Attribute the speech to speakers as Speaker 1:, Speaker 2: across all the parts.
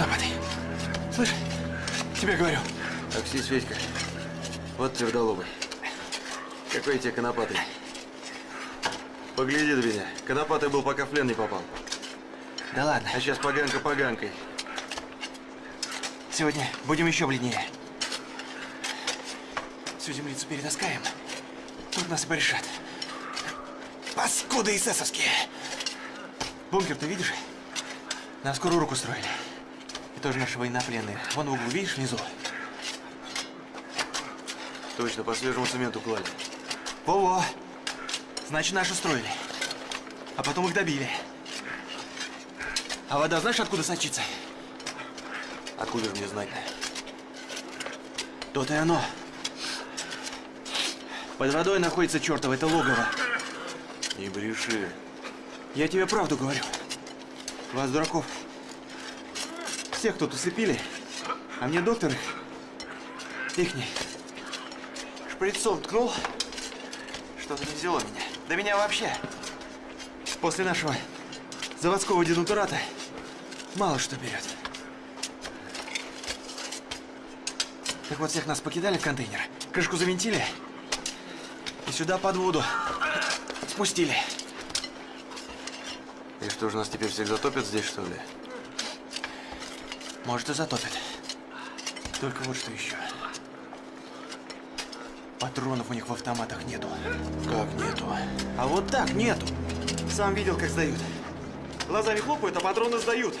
Speaker 1: Конопатый, слышь, тебе говорю.
Speaker 2: Аксис, Федька, вот твердолобый. Какой тебе конопатый. Погляди на меня. Конопатый был, пока в плен не попал.
Speaker 1: Да ладно,
Speaker 2: А сейчас поганка поганкой.
Speaker 1: сегодня будем еще бледнее. Всю землицу перетаскаем. Тут нас и порешат. Паскуды эсэсовские! Бункер ты видишь? Нам скорую руку строили. Тоже наши военнопленные. Вон в углу, видишь, внизу?
Speaker 2: Точно, по свежему цементу клали.
Speaker 1: Во-во! Значит, наши строили. А потом их добили. А вода знаешь, откуда сочится?
Speaker 2: Откуда же мне знать?
Speaker 1: То-то и оно. Под водой находится чертово это логово.
Speaker 2: Не бреши.
Speaker 1: Я тебе правду говорю. Вас, дураков, всех тут усыпили, а мне доктор их, ихний, шприцом ткнул, что-то не взяло меня. Да меня вообще после нашего заводского денатурата мало что берет. Так вот, всех нас покидали в контейнер, крышку завинтили и сюда под воду спустили.
Speaker 2: И что же, нас теперь всех затопят здесь, что ли?
Speaker 1: Может, и затопит. Только вот что еще. Патронов у них в автоматах нету.
Speaker 2: Как нету?
Speaker 1: А вот так нету. Сам видел, как сдают. Глазами хлопают, а патроны сдают.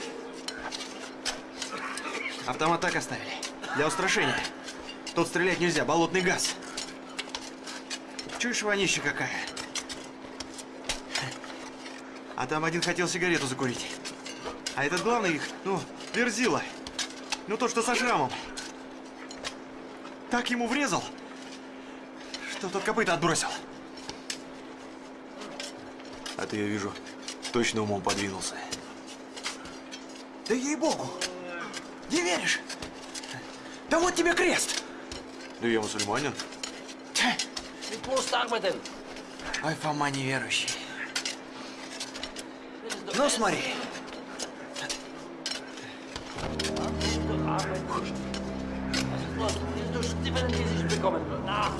Speaker 1: Автомат так оставили. Для устрашения. Тут стрелять нельзя, болотный газ. Чуешь, вонища какая? А там один хотел сигарету закурить. А этот главный их, ну, верзила. Ну, то, что со шрамом. Так ему врезал, что тот копыта отбросил.
Speaker 2: А ты, я вижу, точно умом подвинулся.
Speaker 1: Да ей-богу! Не веришь? Да вот тебе крест!
Speaker 2: Да я мусульманин.
Speaker 1: Ой, Фома неверующий. Ну, смотри.
Speaker 3: Is door Steven en Dizzy bekomen. Nou,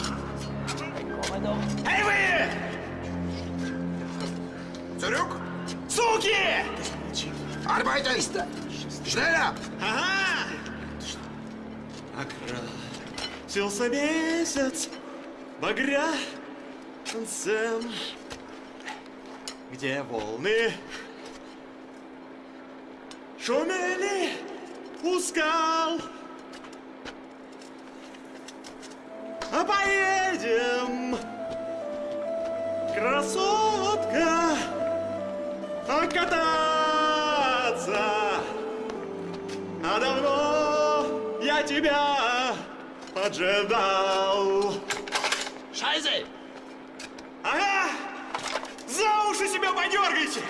Speaker 3: kom maar dan.
Speaker 1: Эй вы!
Speaker 4: Zurück!
Speaker 1: Суки!
Speaker 4: Arbeiter! Schneller!
Speaker 1: Ага! Окрасился месяц багрянцем, где волны шумели у скал. Поедем, красотка, кататься. А давно я тебя поджидал.
Speaker 3: Scheiße!
Speaker 1: Ага! За уши себя подергайте!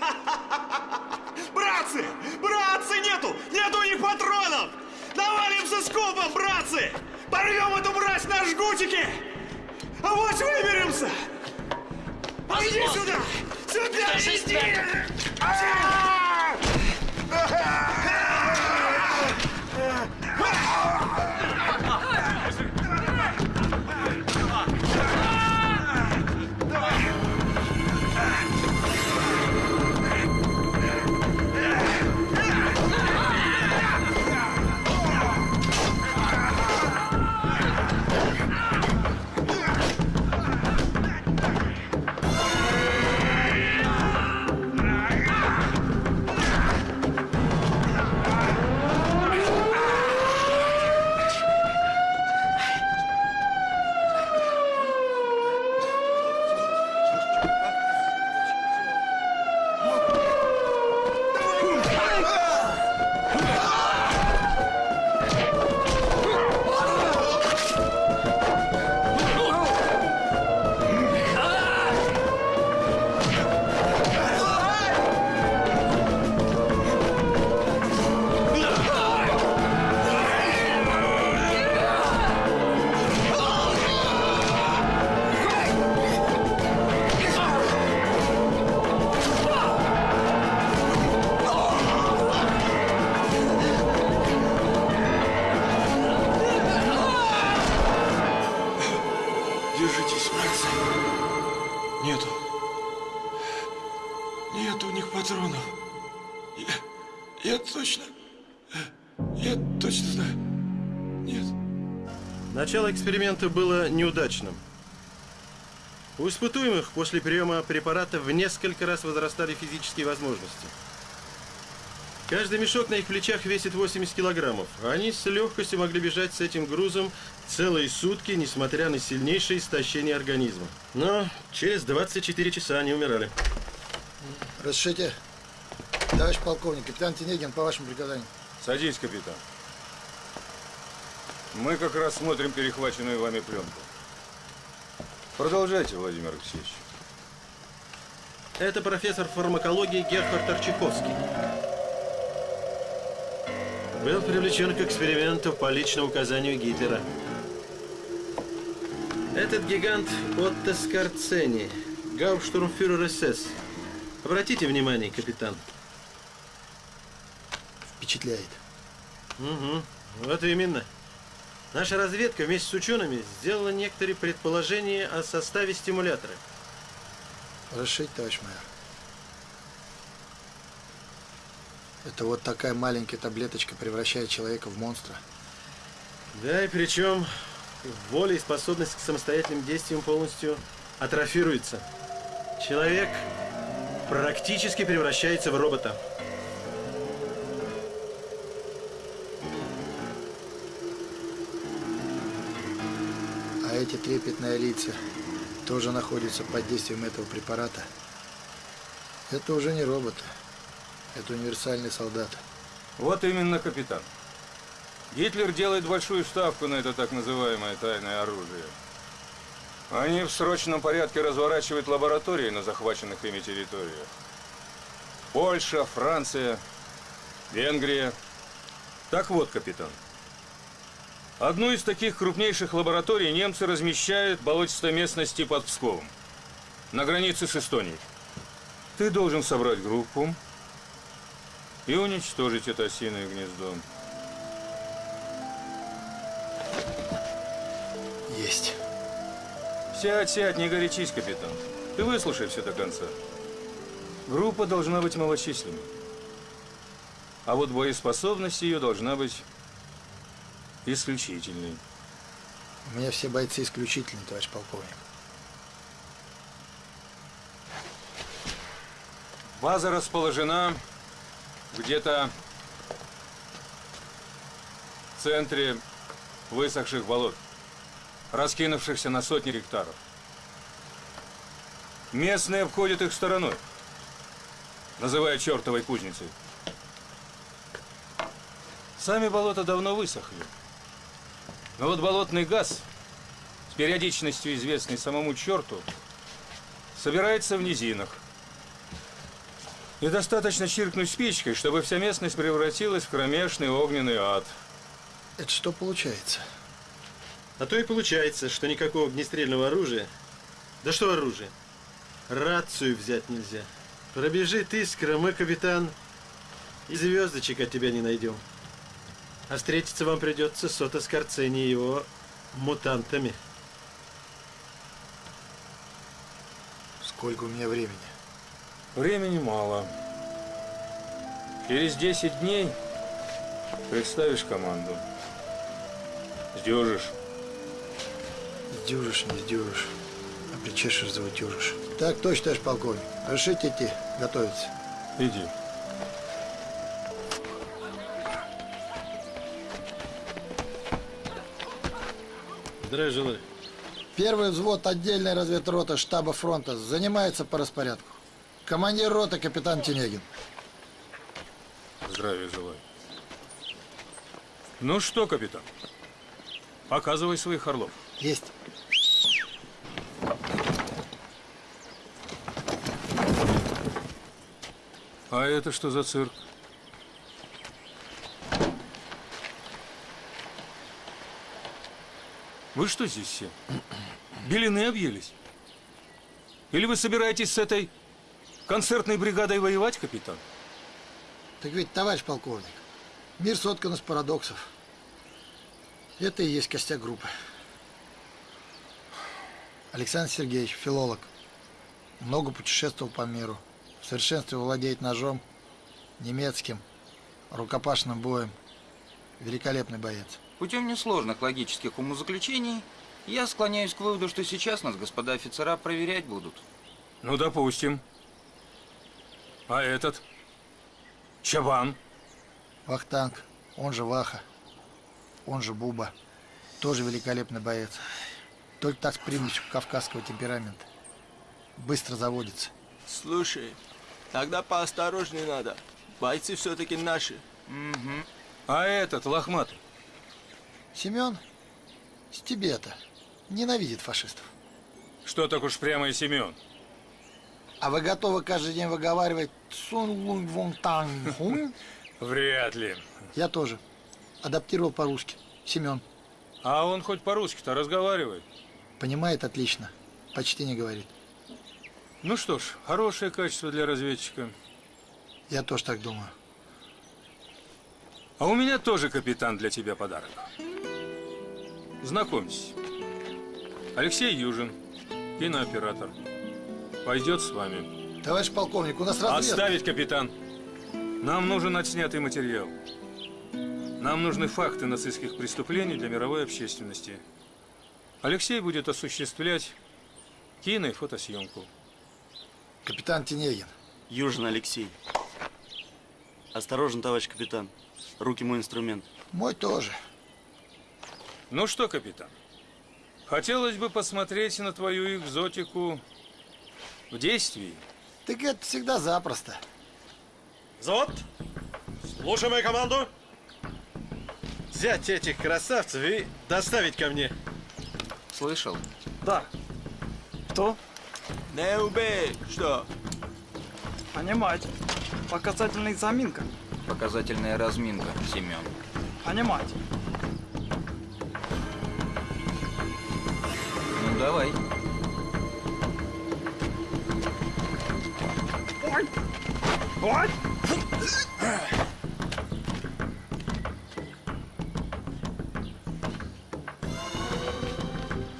Speaker 1: Братцы! Братцы, нету! Нету у них патронов! Навалимся скопом, братцы! Порвем эту мразь на жгутики! А вот выберемся! Иди
Speaker 3: Босс!
Speaker 1: сюда! Сюда иди!
Speaker 5: Эксперимента было неудачным. У испытуемых после приема препарата в несколько раз возрастали физические возможности. Каждый мешок на их плечах весит 80 килограммов. а Они с легкостью могли бежать с этим грузом целые сутки, несмотря на сильнейшее истощение организма. Но через 24 часа они умирали.
Speaker 6: Разрешите? Товарищ полковник, капитан Тенегин по вашему приказанию.
Speaker 7: Садись, капитан. Мы как раз смотрим перехваченную вами пленку. Продолжайте, Владимир Алексеевич.
Speaker 5: Это профессор фармакологии Герхард Арчаковский. Был привлечен к эксперименту по личному указанию Гитлера. Этот гигант Отто Скорцени, гауптштурмфюрер СС. Обратите внимание, капитан.
Speaker 6: Впечатляет.
Speaker 5: Угу, вот именно. Наша разведка вместе с учеными сделала некоторые предположения о составе стимулятора.
Speaker 6: Разрешите, товарищ майор? Это вот такая маленькая таблеточка превращает человека в монстра.
Speaker 5: Да, и причем воля и способность к самостоятельным действиям полностью атрофируется. Человек практически превращается в робота.
Speaker 6: Эти трепетные лица тоже находятся под действием этого препарата. Это уже не роботы. Это универсальный солдат.
Speaker 7: Вот именно, капитан. Гитлер делает большую ставку на это так называемое тайное оружие. Они в срочном порядке разворачивают лаборатории на захваченных ими территориях. Польша, Франция, Венгрия. Так вот, капитан. Одну из таких крупнейших лабораторий немцы размещают в болотистой местности под Псковом, на границе с Эстонией. Ты должен собрать группу и уничтожить это осиное гнездо.
Speaker 6: Есть.
Speaker 7: Сядь, сядь, не горячись, капитан. Ты выслушай все до конца. Группа должна быть малочисленной. А вот боеспособность ее должна быть исключительной.
Speaker 6: У меня все бойцы исключительные, товарищ полковник.
Speaker 7: База расположена где-то в центре высохших болот, раскинувшихся на сотни гектаров. Местные обходят их стороной, называя чертовой кузницей. Сами болота давно высохли. Но вот болотный газ, с периодичностью известный самому черту, собирается в низинах. И достаточно чиркнуть спичкой, чтобы вся местность превратилась в кромешный огненный ад.
Speaker 6: Это что получается?
Speaker 5: А то и получается, что никакого огнестрельного оружия. Да что оружие? Рацию взять нельзя. Пробежит искра, мы, капитан, и звездочек от тебя не найдем. А встретиться вам придется с Ото Скорцени и его мутантами.
Speaker 6: Сколько у меня времени?
Speaker 7: Времени мало. Через 10 дней представишь команду. Сдюжишь.
Speaker 6: Сдюжишь, не сдюжишь. А причешешь, заутюжишь. Так точно, товарищ полковник. Разрешите идти, готовиться.
Speaker 7: Иди.
Speaker 5: Здравия желаю.
Speaker 6: Первый взвод отдельной разведроты штаба фронта занимается по распорядку. Командир роты капитан Тенегин.
Speaker 7: Здравия желаю. Ну что, капитан, показывай своих орлов.
Speaker 6: Есть.
Speaker 7: А это что за цирк? Вы что здесь все? Белины объелись? Или вы собираетесь с этой концертной бригадой воевать, капитан?
Speaker 6: Так ведь, товарищ полковник, мир соткан из парадоксов. Это и есть костяк группы. Александр Сергеевич, филолог. Много путешествовал по миру. В совершенстве владеет ножом, немецким, рукопашным боем. Великолепный боец.
Speaker 8: Путем несложных логических умозаключений я склоняюсь к выводу, что сейчас нас господа офицера проверять будут.
Speaker 7: Ну, допустим. А этот? Чабан?
Speaker 6: Вахтанг, он же Ваха, он же Буба. Тоже великолепный боец. Только так с примесью кавказского темперамента. Быстро заводится.
Speaker 9: Слушай, тогда поосторожнее надо. Бойцы все-таки наши.
Speaker 7: А этот, лохматый?
Speaker 6: Семен с Тибета ненавидит фашистов.
Speaker 7: Что так уж прямо и Семен?
Speaker 6: А вы готовы каждый день выговаривать Сун Лунг Вон Танг Хун?
Speaker 7: Вряд ли.
Speaker 6: Я тоже. Адаптировал по-русски. Семен.
Speaker 7: А он хоть по-русски-то разговаривает.
Speaker 6: Понимает отлично. Почти не говорит.
Speaker 7: Ну что ж, хорошее качество для разведчика.
Speaker 6: Я тоже так думаю.
Speaker 7: А у меня тоже, капитан, для тебя подарок. Знакомьтесь. Алексей Южин, кинооператор. Пойдет с вами.
Speaker 6: Товарищ полковник, у нас разведка.
Speaker 7: Отставить, капитан. Нам нужен отснятый материал. Нам нужны факты нацистских преступлений для мировой общественности. Алексей будет осуществлять кино и фотосъемку.
Speaker 6: Капитан Тенегин.
Speaker 9: Южин Алексей. Осторожно, товарищ капитан. Руки мой инструмент.
Speaker 6: Мой тоже.
Speaker 7: Ну что, капитан, хотелось бы посмотреть на твою экзотику в действии.
Speaker 6: Так это всегда запросто.
Speaker 5: Взвод, слушай мою команду. Взять этих красавцев и доставить ко мне.
Speaker 8: Слышал?
Speaker 10: Да. Кто?
Speaker 9: Не убей! Что?
Speaker 10: Понимать. Показательная заминка.
Speaker 8: Показательная разминка, Семен.
Speaker 10: Понимать.
Speaker 8: Ну давай.
Speaker 10: Ой! Ой!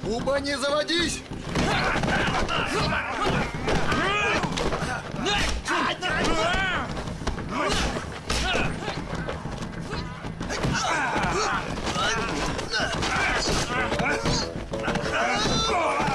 Speaker 6: Буба, не заводись!
Speaker 7: Норлы! Oh!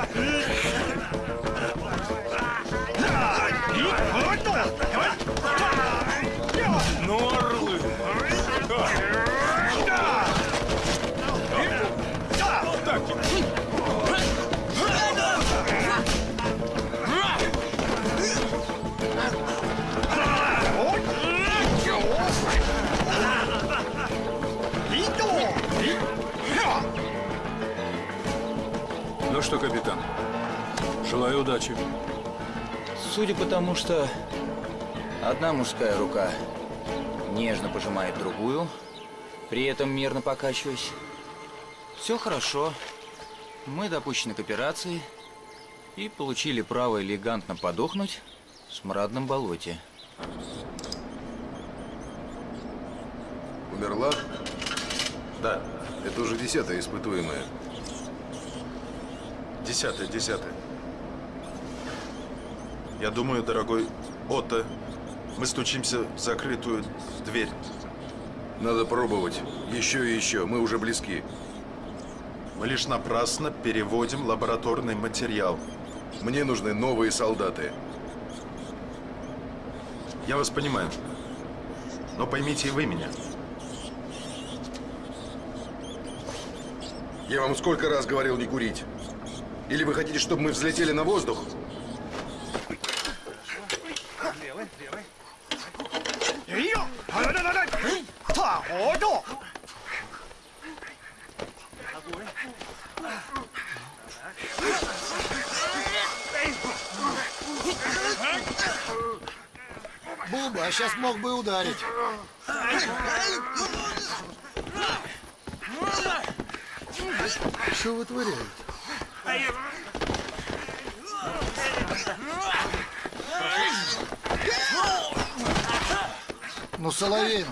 Speaker 7: что, капитан, желаю удачи.
Speaker 8: Судя по тому, что одна мужская рука нежно пожимает другую, при этом мерно покачиваясь, все хорошо. Мы допущены к операции и получили право элегантно подохнуть в смрадном болоте.
Speaker 11: Умерла?
Speaker 12: Да,
Speaker 11: Это уже десятая испытуемая.
Speaker 12: Десятое, десятое. Я думаю, дорогой Отто, мы стучимся в закрытую дверь.
Speaker 11: Надо пробовать. Еще и еще. Мы уже близки.
Speaker 12: Мы лишь напрасно переводим лабораторный материал.
Speaker 11: Мне нужны новые солдаты.
Speaker 12: Я вас понимаю. Но поймите и вы меня.
Speaker 11: Я вам сколько раз говорил не курить? Или вы хотите, чтобы мы взлетели на воздух?
Speaker 6: Буба, а сейчас мог бы ударить. Что вытворяете? Ну, Соловин.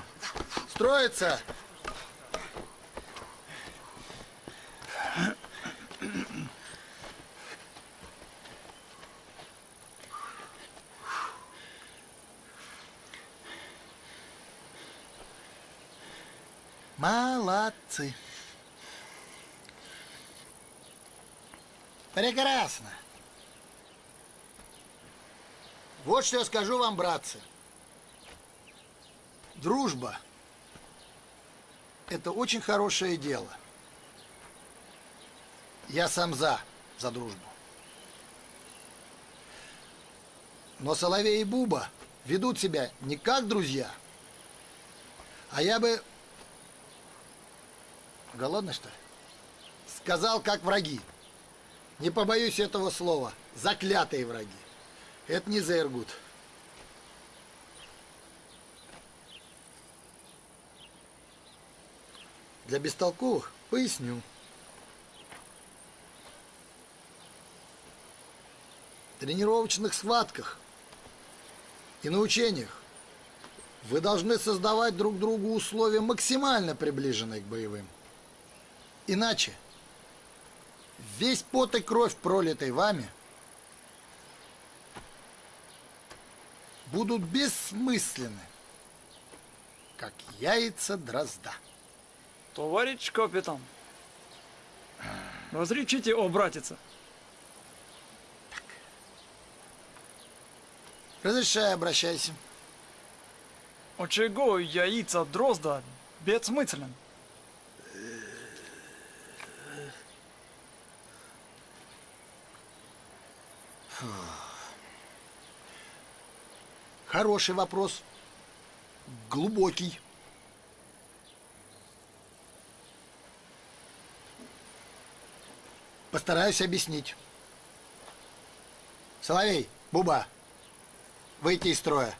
Speaker 6: Строится? Молодцы. Прекрасно. Вот что я скажу вам, братцы. Дружба – это очень хорошее дело. Я сам за, за дружбу. Но Соловей и Буба ведут себя не как друзья, а я бы... Голодный, что ли? Сказал, как враги. Не побоюсь этого слова. Заклятые враги. Это не за Иргут. Для бестолковых поясню. В тренировочных схватках и на учениях вы должны создавать друг другу условия максимально приближенные к боевым. Иначе весь пот и кровь, пролитый вами, будут бессмысленны, как яйца дрозда.
Speaker 10: Товарищ капитан, разрешите обратиться?
Speaker 6: Разрешаю, обращайся.
Speaker 10: От чего яйца дрозда бессмыслен?
Speaker 6: Хороший вопрос. Глубокий. Постараюсь объяснить. Соловей, Буба, выйти из строя.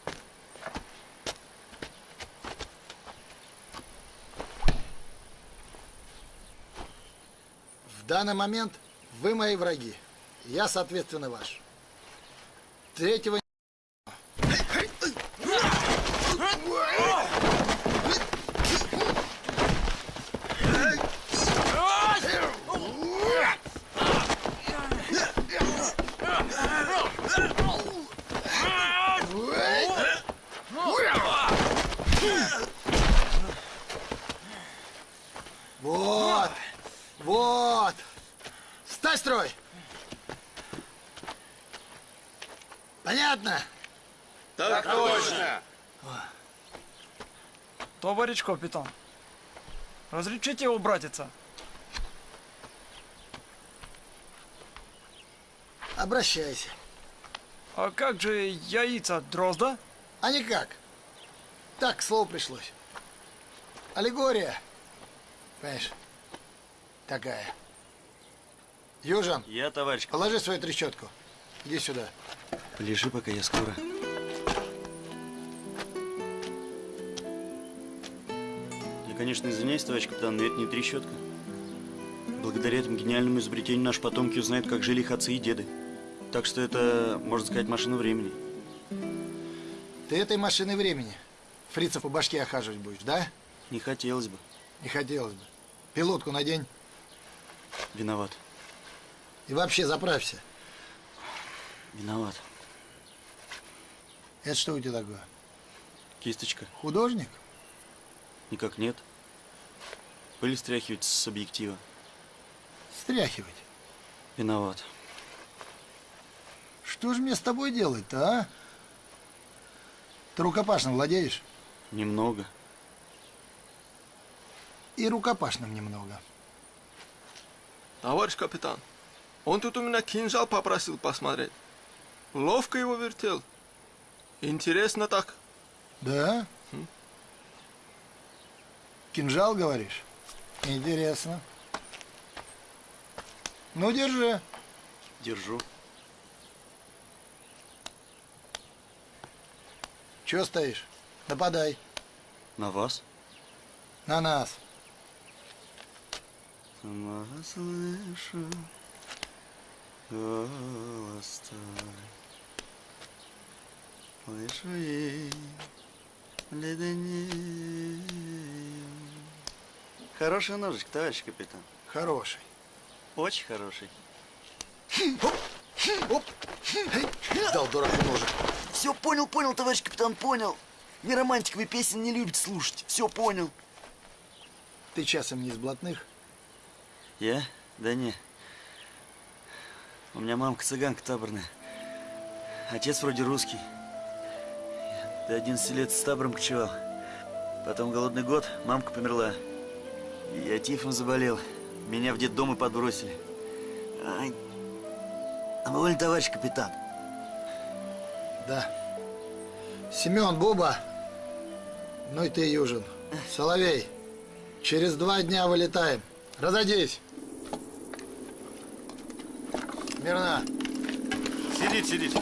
Speaker 6: В данный момент вы мои враги. Я, соответственно, ваш. Третьего Вот, вот. Стай строй. Понятно?
Speaker 11: Так точно.
Speaker 10: Товарищ капитан, разрешите обратиться?
Speaker 6: Обращайся.
Speaker 10: А как же яйца дрозда?
Speaker 6: А никак. Так, слово пришлось. Аллегория. Понимаешь? Такая. Южан,
Speaker 9: Я, товарищ.
Speaker 6: положи свою трещотку. Иди сюда.
Speaker 9: Полежи, пока я скоро. Конечно, извиняюсь, товарищ капитан, но это не трещотка. Благодаря этому гениальному изобретению наши потомки узнают, как жили их отцы и деды. Так что это, можно сказать, машина времени.
Speaker 6: Ты этой машиной времени фрицев по башке охаживать будешь, да?
Speaker 9: Не хотелось бы.
Speaker 6: Не хотелось бы. Пилотку надень
Speaker 9: Виноват.
Speaker 6: и вообще заправься.
Speaker 9: Виноват.
Speaker 6: Это что у тебя такое?
Speaker 9: Кисточка.
Speaker 6: Художник?
Speaker 9: Никак нет. Пыль стряхивать с объектива.
Speaker 6: Стряхивать.
Speaker 9: Виноват.
Speaker 6: Что же мне с тобой делать-то, а? Ты рукопашным владеешь?
Speaker 9: Немного.
Speaker 6: И рукопашным немного.
Speaker 13: Товарищ капитан, он тут у меня кинжал попросил посмотреть. Ловко его вертел. Интересно так.
Speaker 6: Да? Кинжал, говоришь? Интересно. Ну, держи.
Speaker 9: Держу.
Speaker 6: Чего стоишь? Нападай.
Speaker 9: На вас?
Speaker 6: На нас.
Speaker 9: Сама слышу голос твой. Слышу ей леденею. Хорошая ножичка, товарищ капитан.
Speaker 6: Хороший.
Speaker 9: Очень хороший.
Speaker 6: Дал дураку ножик.
Speaker 14: Все понял, понял, товарищ капитан, понял. Вы романтиковые песни не любите слушать. Все понял.
Speaker 6: Ты часом не из блатных?
Speaker 9: Я? Да не. У меня мамка цыганка таборная. Отец вроде русский. До 11 лет с табором кочевал. Потом голодный год, мамка померла. Я тифом заболел. Меня в детдом и подбросили. Ай. А вы товарищ капитан?
Speaker 6: Да. Семен, Буба. Ну и ты, Южин. Соловей. Через два дня вылетаем. Разойдись. Мирно.
Speaker 5: Сидит, сидит.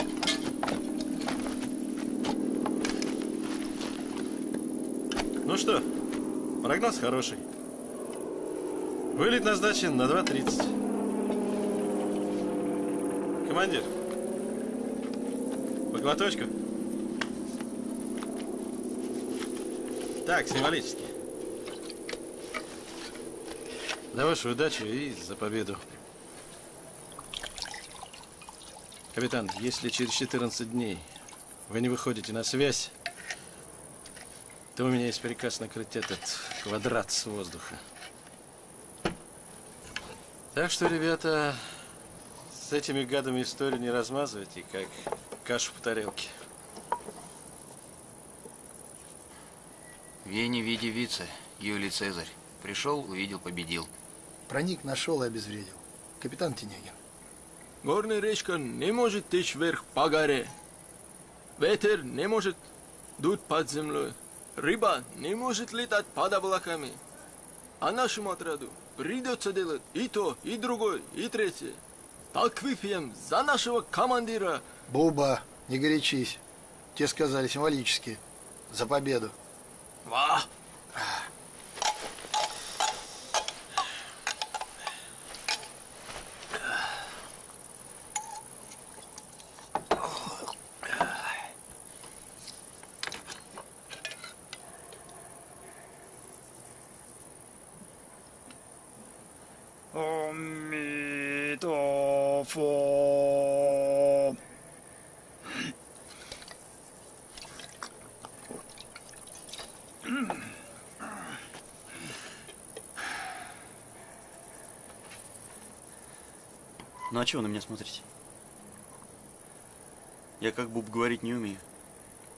Speaker 5: Ну что, прогноз хороший. Вылет назначен на 2.30. Командир, по глоточку. Так, символически. За вашу удачу и за победу. Капитан, если через 14 дней вы не выходите на связь, то у меня есть приказ накрыть этот квадрат с воздуха. Так что, ребята, с этими гадами историю не размазывайте, как кашу по тарелке.
Speaker 8: Вени, види, вице, Юлий Цезарь. Пришел, увидел, победил.
Speaker 6: Проник, нашел и обезвредил. Капитан Тенегин.
Speaker 13: Горная речка не может течь вверх по горе. Ветер не может дуть под землей. Рыба не может летать под облаками. А нашему отряду придется делать и то, и другое, и третье. Так выпьем за нашего командира.
Speaker 6: Буба, не горячись. Те сказали символически. За победу.
Speaker 13: Ва!
Speaker 9: А чего на меня смотрите? Я как буб говорить не умею.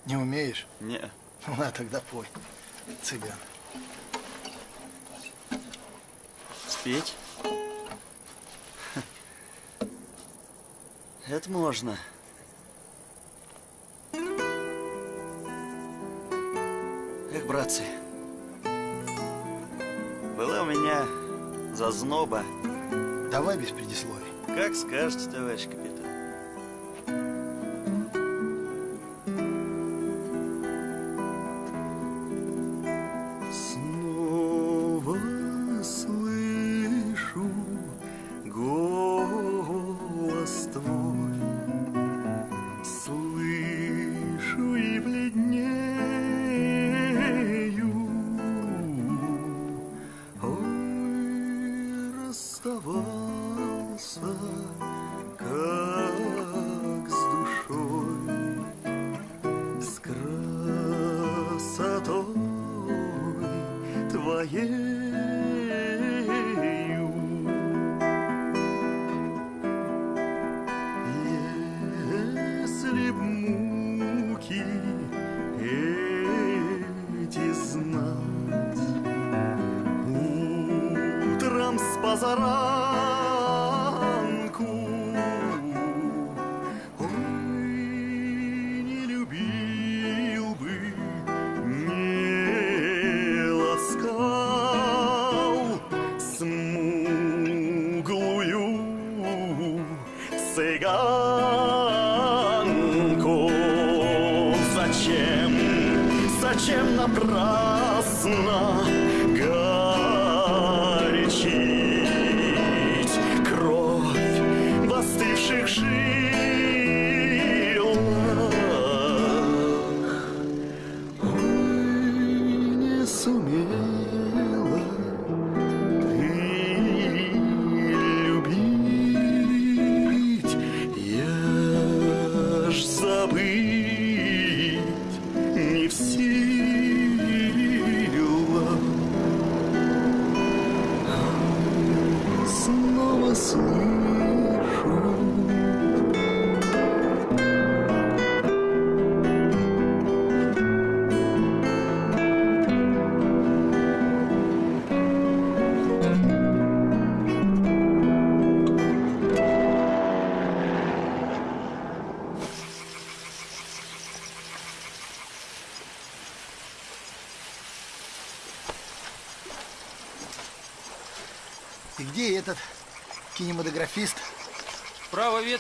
Speaker 6: Не умеешь?
Speaker 9: Не.
Speaker 6: Ну, на, тогда пой. Цыган.
Speaker 9: Спеть? Это можно. Эх, братцы. Была у меня зазноба.
Speaker 6: Давай без предисловий.
Speaker 9: Как скажете, товарищ капитан.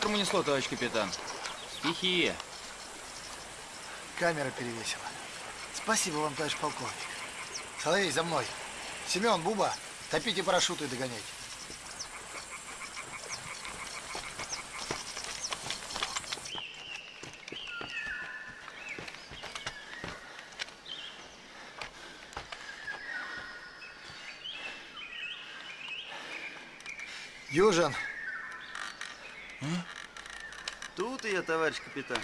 Speaker 8: Ветром унесло, товарищ капитан. Стихия.
Speaker 6: Камера перевесила. Спасибо вам, товарищ полковник. Соловей, за мной. Семен, Буба, топите парашюты и догоняйте. Южин,
Speaker 9: Тут я, товарищ капитан.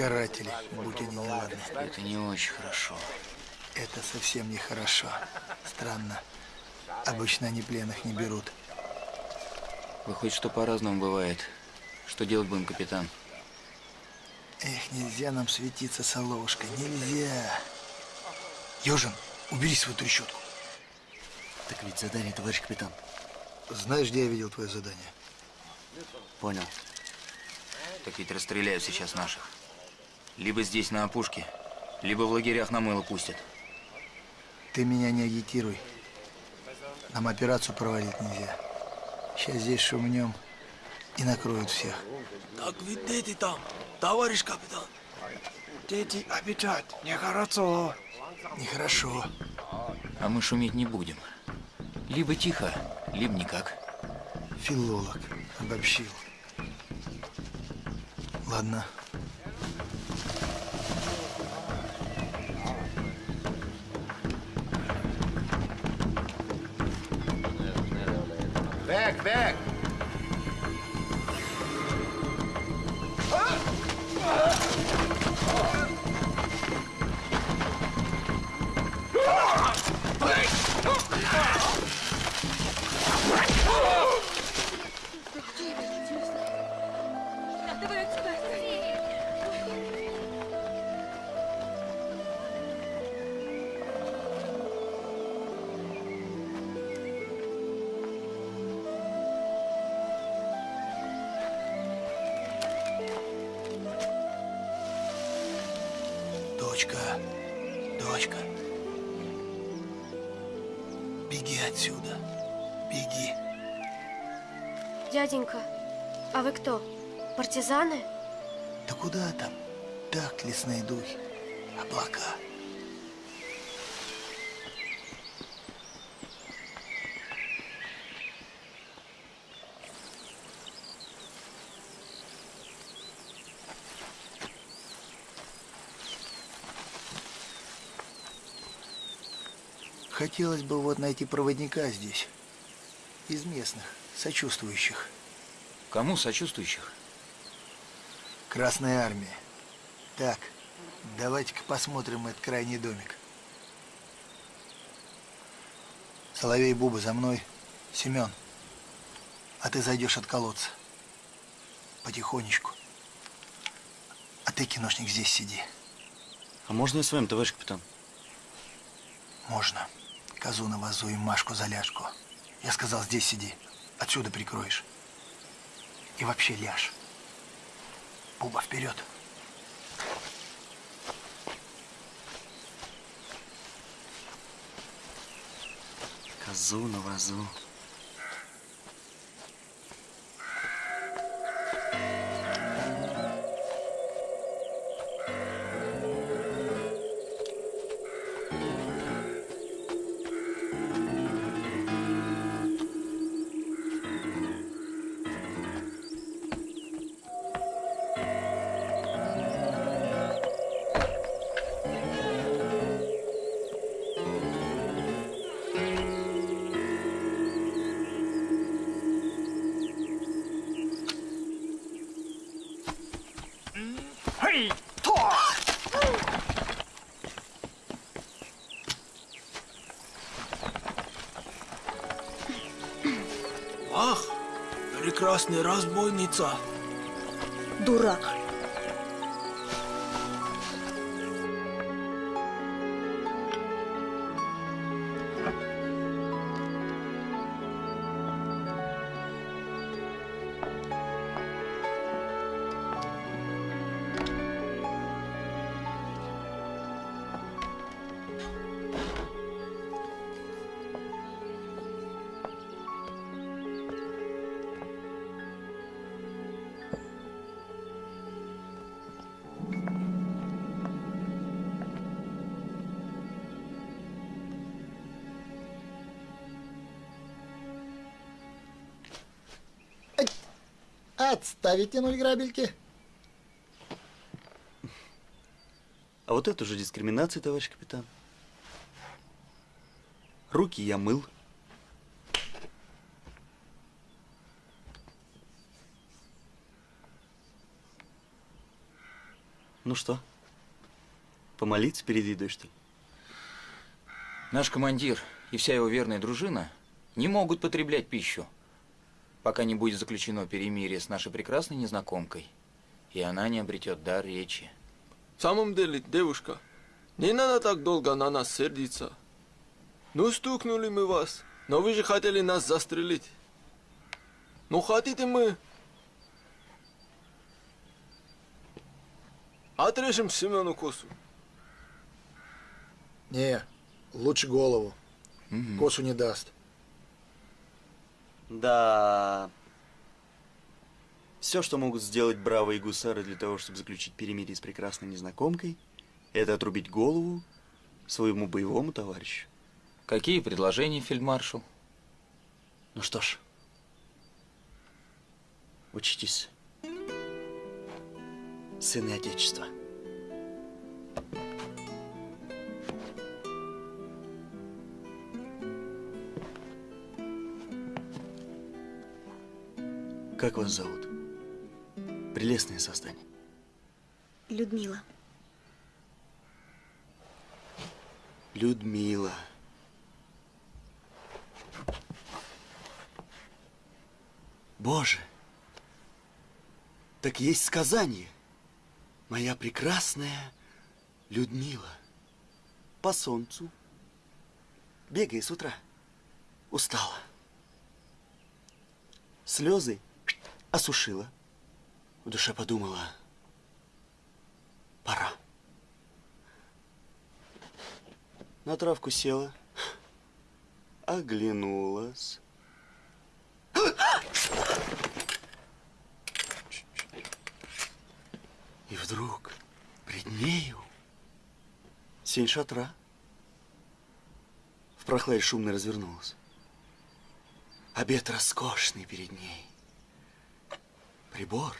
Speaker 6: Каратели, будь они неладны.
Speaker 8: Это не очень хорошо.
Speaker 6: Это совсем нехорошо. Странно. Обычно они пленных не берут.
Speaker 8: Выходит, что по-разному бывает. Что делать будем, капитан?
Speaker 6: Эх, нельзя нам светиться, Соловушка, нельзя. Южин, убери свою трещотку.
Speaker 9: Так ведь задание, товарищ капитан.
Speaker 6: Знаешь, где я видел твое задание?
Speaker 9: Понял.
Speaker 8: Так ведь расстреляют сейчас наших. Либо здесь, на опушке, либо в лагерях на мыло пустят.
Speaker 6: Ты меня не агитируй. Нам операцию проводить нельзя. Сейчас здесь шумнем и накроют всех.
Speaker 13: Так ведь дети там, товарищ капитан. Дети обижать, нехорошо.
Speaker 6: Нехорошо.
Speaker 8: А мы шуметь не будем. Либо тихо, либо никак.
Speaker 6: Филолог обобщил. Ладно. Back, back!
Speaker 14: Oh! А вы кто? Партизаны?
Speaker 6: Да куда там? Так, лесные духи. Облака. Хотелось бы вот найти проводника здесь. Из местных, сочувствующих.
Speaker 8: Кому сочувствующих?
Speaker 6: Красная армия. Так, давайте-ка посмотрим этот крайний домик. Соловей Буба за мной. Семен, а ты зайдешь от колодца. Потихонечку. А ты, киношник, здесь сиди.
Speaker 9: А можно я с вами, товарищ капитан?
Speaker 6: Можно. Козу на вазу и Машку за ляжку. Я сказал, здесь сиди. Отсюда прикроешь. И вообще ляжь. Буба, вперед.
Speaker 9: Козу на вазу.
Speaker 13: Прекрасная разбойница.
Speaker 15: Дурак.
Speaker 6: Отставить тянуть грабельки.
Speaker 9: А вот это уже дискриминация, товарищ капитан. Руки я мыл. Ну что, помолиться перед едой, что ли?
Speaker 8: Наш командир и вся его верная дружина не могут потреблять пищу, пока не будет заключено перемирие с нашей прекрасной незнакомкой, и она не обретет дар речи.
Speaker 13: В самом деле, девушка, не надо так долго на нас сердиться. Ну, стукнули мы вас, но вы же хотели нас застрелить. Ну, хотите мы... Отрежем Семену косу.
Speaker 6: Не, лучше голову. Косу не даст.
Speaker 9: Да. Все, что могут сделать бравые гусары для того, чтобы заключить перемирие с прекрасной незнакомкой, это отрубить голову своему боевому товарищу.
Speaker 8: Какие предложения, фельдмаршал?
Speaker 9: Ну что ж, учитесь, сыны Отечества. Как вас зовут? Прелестное создание.
Speaker 15: Людмила.
Speaker 9: Людмила. Боже, так есть сказание. Моя прекрасная Людмила. По солнцу. Бегай с утра. Устала. Слезы осушила. В душе подумала, пора. На травку села, оглянулась. И вдруг пред нею сень шатра. В прохладе шумно развернулась. Обед роскошный перед ней. Прибор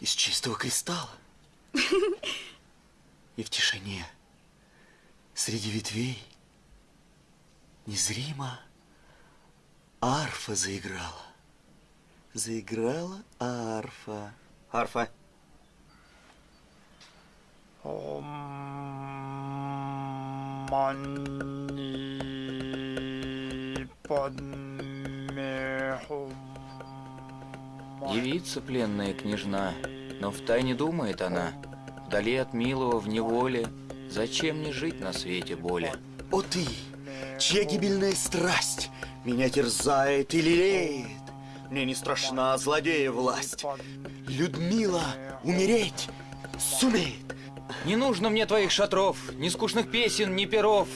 Speaker 9: из чистого кристалла. И в тишине, среди ветвей, незримо арфа заиграла. Заиграла арфа. Арфа.
Speaker 10: Мани подмехум.
Speaker 8: Девица пленная княжна, но втайне думает она, вдали от милого в неволе, зачем мне жить на свете боли?
Speaker 9: О ты, чья гибельная страсть меня терзает и лелеет. Мне не страшна злодея власть. Людмила умереть сумеет.
Speaker 8: Не нужно мне твоих шатров, ни скучных песен, ни перов.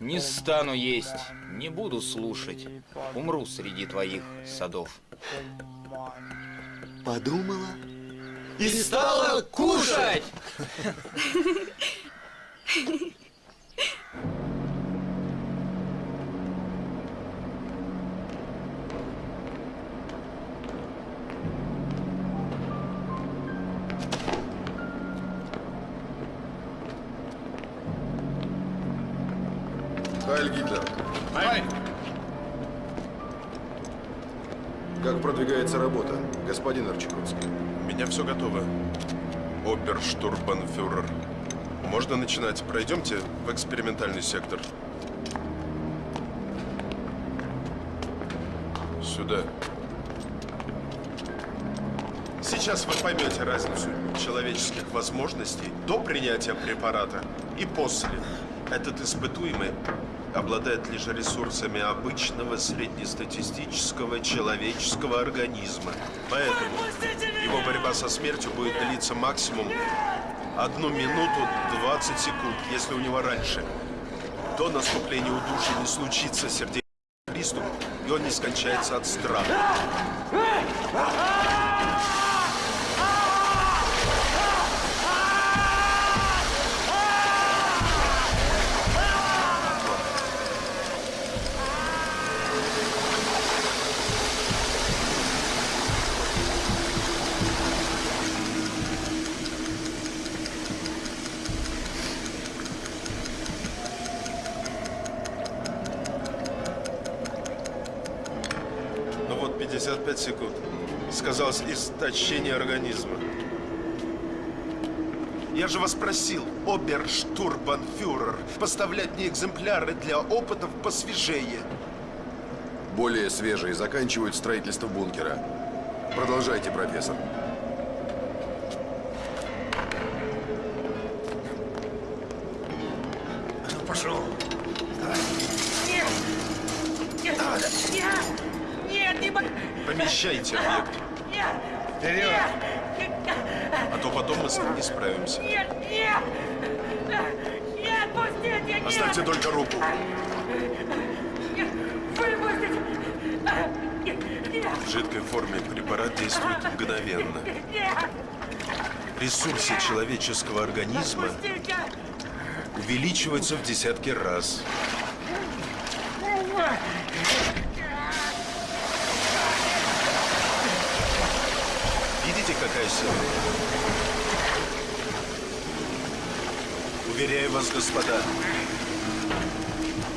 Speaker 8: Не стану есть, не буду слушать. Умру среди твоих садов.
Speaker 9: Подумала
Speaker 8: и стала кушать.
Speaker 11: Хайль Гитлер. Как продвигается работа, господин Арчаковский?
Speaker 12: Меня меня все готово. Оперштурбанфюрер. Можно начинать. Пройдемте в экспериментальный сектор. Сюда. Сейчас вы поймете разницу человеческих возможностей до принятия препарата и после. Этот испытуемый обладает лишь ресурсами обычного среднестатистического человеческого организма. Поэтому его борьба со смертью будет длиться максимум одну минуту 20 секунд, если у него раньше. До наступления удушья не случится сердечный приступ, и он не скончается от страха. Просил, оберштурбанфюрер, поставлять мне экземпляры для опытов посвежее.
Speaker 11: Более свежие заканчивают строительство бункера. Продолжайте, профессор.
Speaker 12: Ресурсы человеческого организма увеличиваются в десятки раз. Видите, какая сила? Уверяю вас, господа,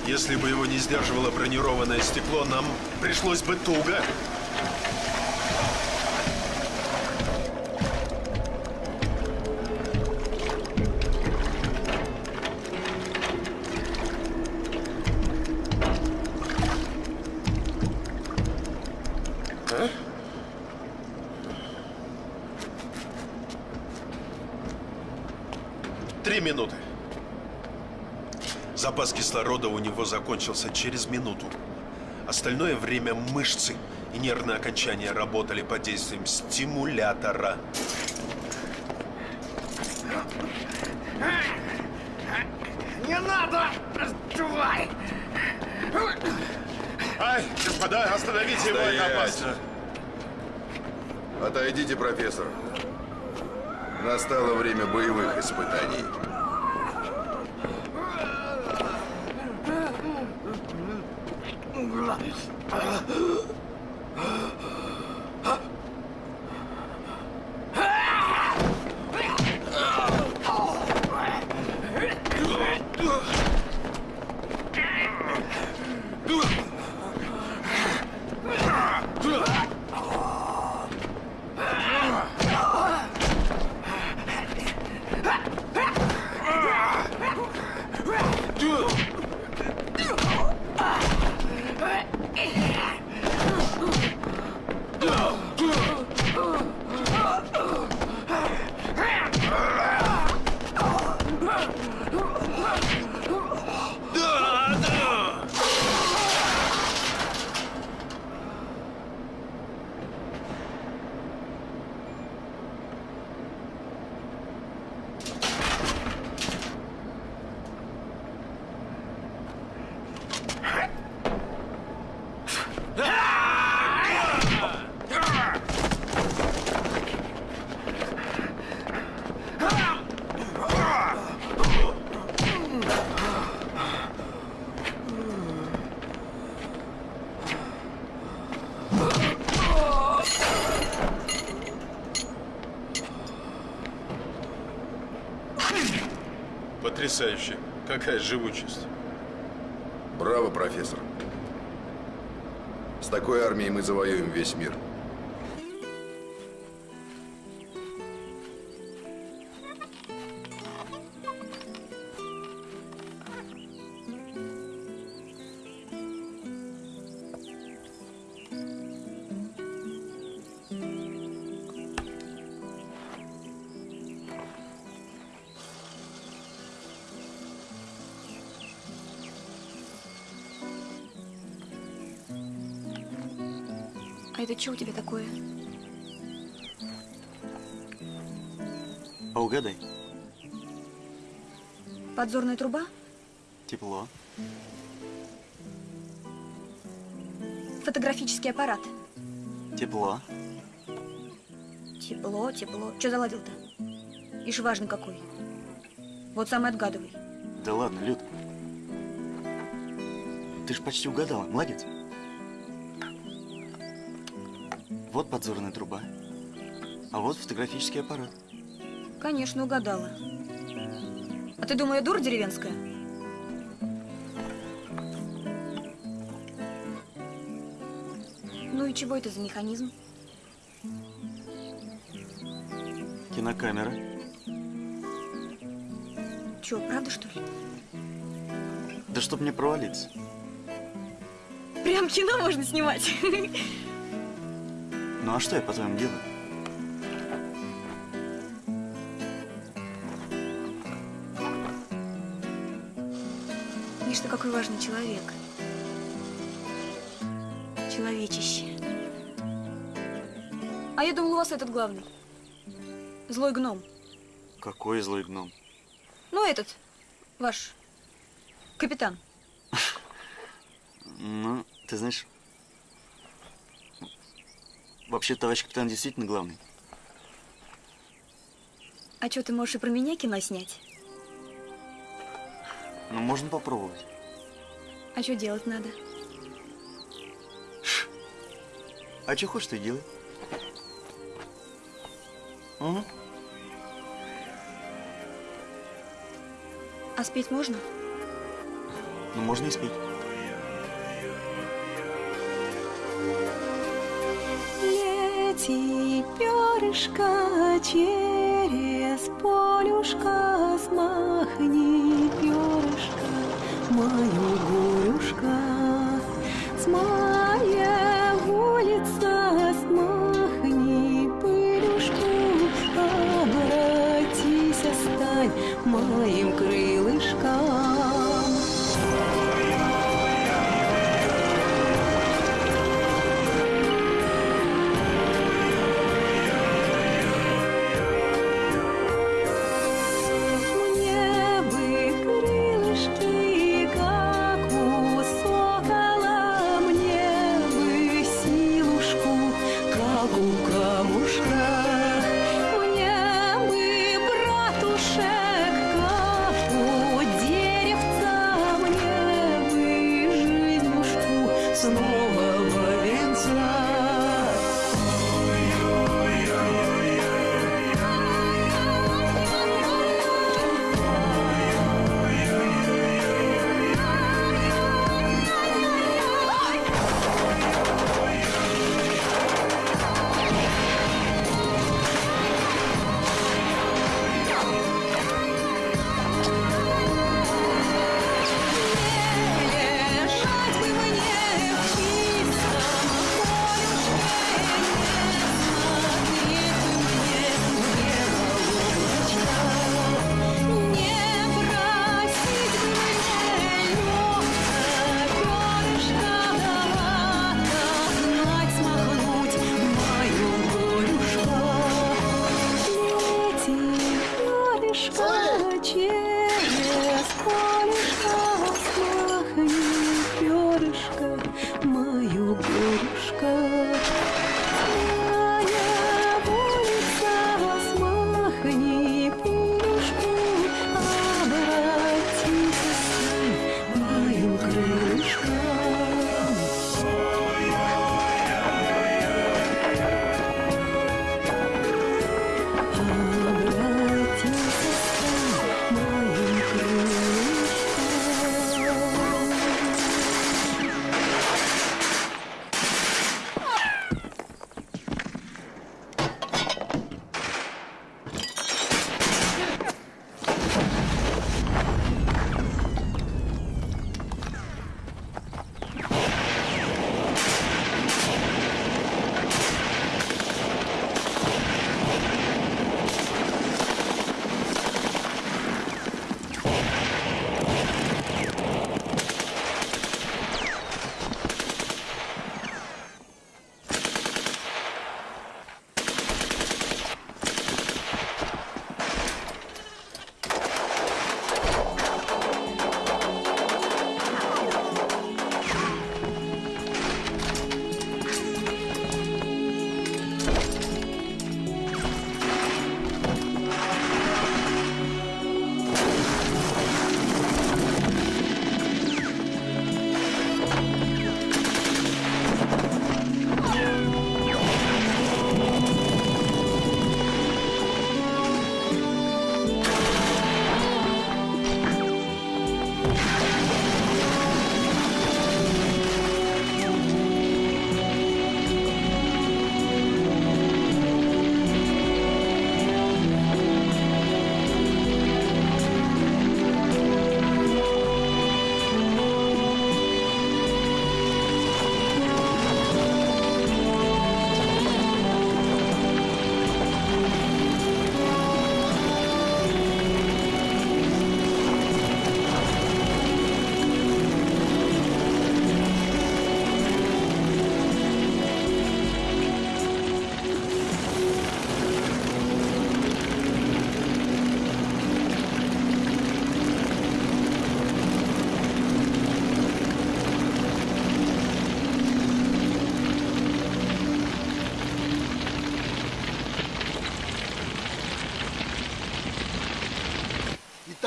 Speaker 12: если бы его не сдерживало бронированное стекло, нам пришлось бы туго. Три минуты. Запас кислорода у него закончился через минуту. Остальное время мышцы и нервные окончания работали под действием стимулятора.
Speaker 3: Не надо! Тварь!
Speaker 12: Ай, господа, остановите его, это опасно.
Speaker 11: Отойдите, профессор. Настало время боевых испытаний.
Speaker 12: Потрясающе. Какая живучесть.
Speaker 11: Браво, профессор. С такой армией мы завоюем весь мир.
Speaker 15: Это что у тебя такое?
Speaker 9: А угадай.
Speaker 15: Подзорная труба?
Speaker 9: Тепло.
Speaker 15: Фотографический аппарат.
Speaker 9: Тепло.
Speaker 15: Тепло, тепло. Что заладил-то? Ишь важный какой. Вот самый отгадывай.
Speaker 9: Да ладно, Люд. Ты ж почти угадала. Молодец. Вот подзорная труба. А вот фотографический аппарат.
Speaker 15: Конечно, угадала. А ты думаю, я дура деревенская? Ну и чего это за механизм?
Speaker 9: Кинокамера.
Speaker 15: Че, правда что ли?
Speaker 9: Да чтоб не провалиться.
Speaker 15: Прям кино можно снимать.
Speaker 9: Ну а что я, по-твоему, делаю?
Speaker 15: Видишь, ты какой важный человек. Человечище. А я думал, у вас этот главный. Злой гном.
Speaker 9: Какой злой гном.
Speaker 15: Ну, этот, ваш капитан.
Speaker 9: Ну, ты знаешь, вообще товарищ капитан действительно главный.
Speaker 15: А что, ты можешь и про меня кино снять?
Speaker 9: Ну, можно попробовать.
Speaker 15: А что делать надо?
Speaker 9: А что хочешь, ты делай. Угу.
Speaker 15: А спеть можно?
Speaker 9: Ну, можно и спеть.
Speaker 16: Лети, перышко, через полюшка, смахни перышко, мою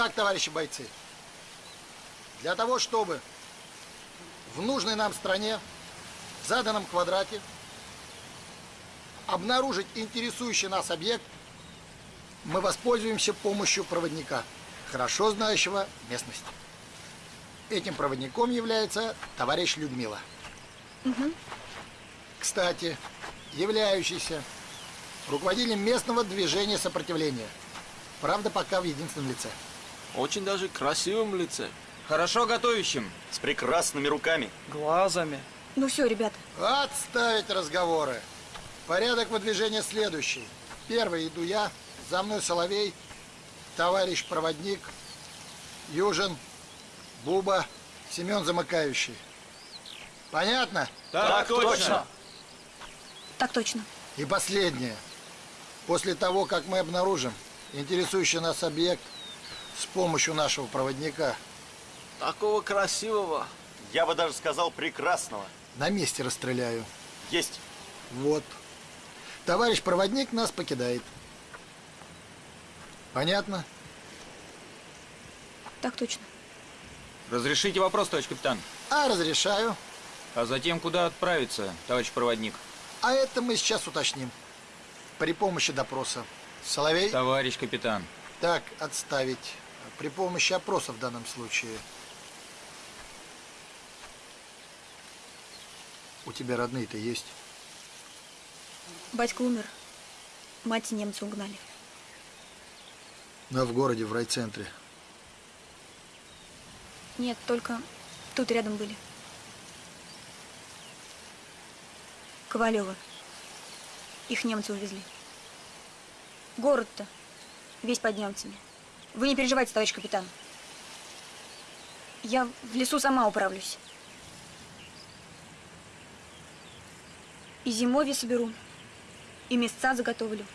Speaker 6: Итак, товарищи бойцы, для того, чтобы в нужной нам стране, в заданном квадрате, обнаружить интересующий нас объект, мы воспользуемся помощью проводника, хорошо знающего местность. Этим проводником является товарищ Людмила. Кстати, являющийся руководителем местного движения сопротивления. Правда, пока в единственном лице.
Speaker 13: Очень даже красивом лице.
Speaker 8: Хорошо готовящим.
Speaker 9: С прекрасными руками.
Speaker 10: Глазами.
Speaker 15: Ну все, ребята,
Speaker 6: Отставить разговоры. Порядок выдвижения следующий. Первый иду я, за мной Соловей, товарищ проводник, Южин, Буба, Семен замыкающий. Понятно?
Speaker 8: Так точно.
Speaker 15: так точно.
Speaker 6: И последнее. После того, как мы обнаружим интересующий нас объект с помощью нашего проводника,
Speaker 13: Такого красивого.
Speaker 9: Я бы даже сказал прекрасного.
Speaker 6: на месте расстреляю.
Speaker 9: Есть.
Speaker 6: Вот. Товарищ проводник нас покидает. Понятно?
Speaker 15: Так точно.
Speaker 8: Разрешите вопрос, товарищ капитан.
Speaker 6: А, разрешаю.
Speaker 8: А затем куда отправиться, товарищ проводник?
Speaker 6: А это мы сейчас уточним. При помощи допроса. Соловей?
Speaker 8: Товарищ капитан.
Speaker 6: Так, отставить. При помощи опроса в данном случае. У тебя родные-то есть?
Speaker 15: Батька умер. Мать немцы угнали.
Speaker 6: Да, в городе, в райцентре.
Speaker 15: Нет, только тут рядом были. Ковалева. Их немцы увезли. Город-то весь под немцами. Вы не переживайте, товарищ капитан. Я в лесу сама управлюсь. И зимовье соберу, и места заготовлю,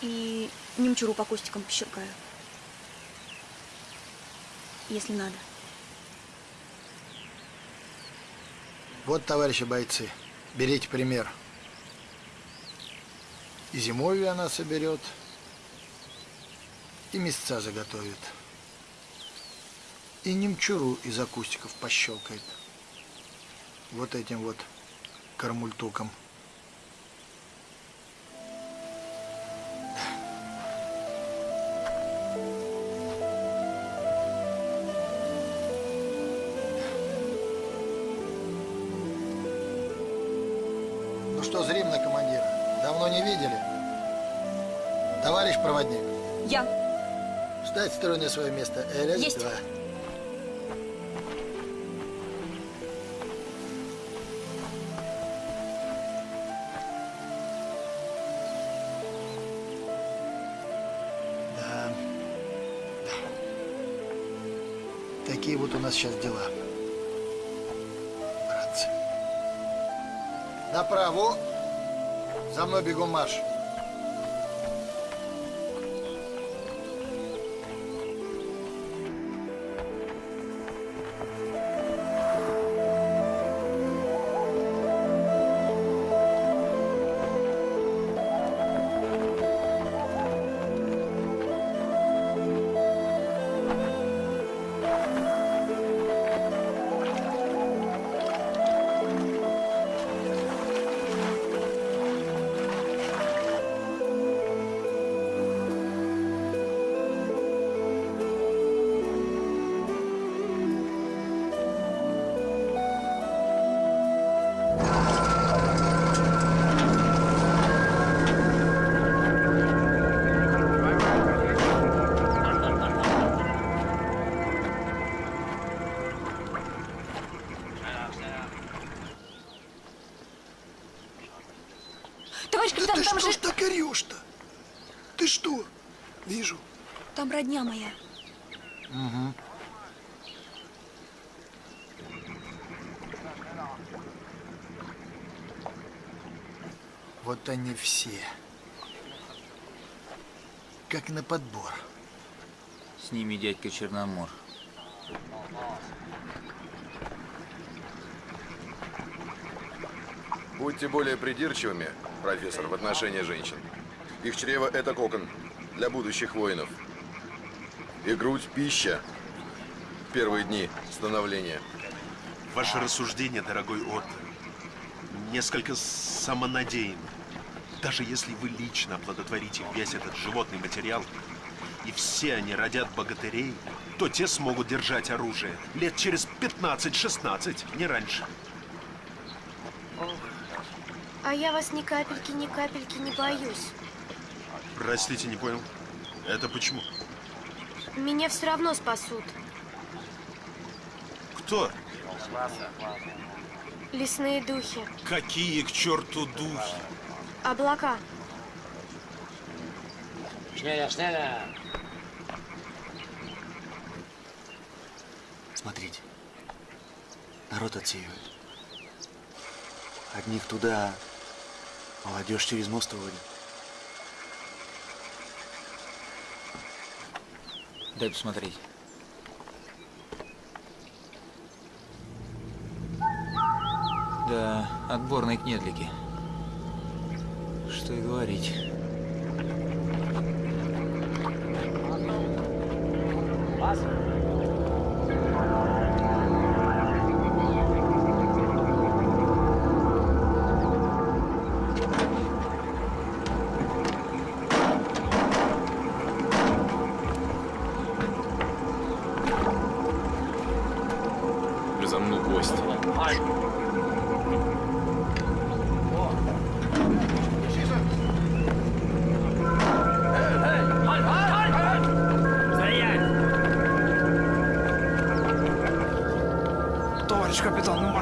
Speaker 15: и немчуру по кустикам пощеркаю. Если надо.
Speaker 6: Вот, товарищи бойцы, берите пример. И зимовье она соберет, и места заготовит. И немчуру из акустиков пощелкает. Вот этим вот кармультуком. На свое место. Э, Раз,
Speaker 15: Есть.
Speaker 6: два. Да. Да. Такие вот у нас сейчас дела. Братцы. Направо. За мной бегом марш.
Speaker 15: Родня моя.
Speaker 6: Угу. Вот они все. Как на подбор.
Speaker 8: С ними дядька Черномор.
Speaker 11: Будьте более придирчивыми, профессор, в отношении женщин. Их чрево – это кокон для будущих воинов. И грудь пища. в Первые дни становления.
Speaker 12: Ваше рассуждение, дорогой Отто, несколько самонадеянно. Даже если вы лично оплодотворите весь этот животный материал, и все они родят богатырей, то те смогут держать оружие лет через 15-16, не раньше.
Speaker 14: А я вас ни капельки, ни капельки не боюсь.
Speaker 12: Простите, не понял. Это почему?
Speaker 14: Меня все равно спасут.
Speaker 12: Кто?
Speaker 14: Лесные духи.
Speaker 12: Какие к черту духи?
Speaker 14: Облака.
Speaker 9: Смотрите. Народ отсеивает. Одних туда, молодежь через мост уводит.
Speaker 8: Дай посмотреть. Да, отборные кнедлики. Что и говорить.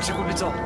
Speaker 17: Капитан, ну Максик убежал.
Speaker 10: Вижу.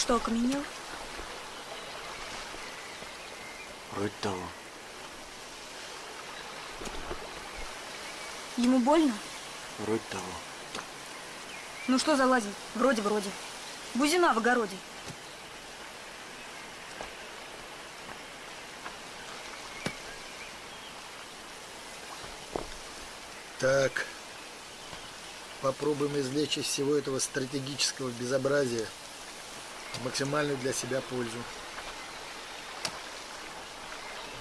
Speaker 15: Что, окаменел?
Speaker 9: Вроде того.
Speaker 15: Ему больно?
Speaker 9: Вроде того.
Speaker 15: Ну что залазим? Вроде-вроде. Бузина в огороде.
Speaker 10: Так, попробуем извлечь из всего этого стратегического безобразия максимальную для себя пользу.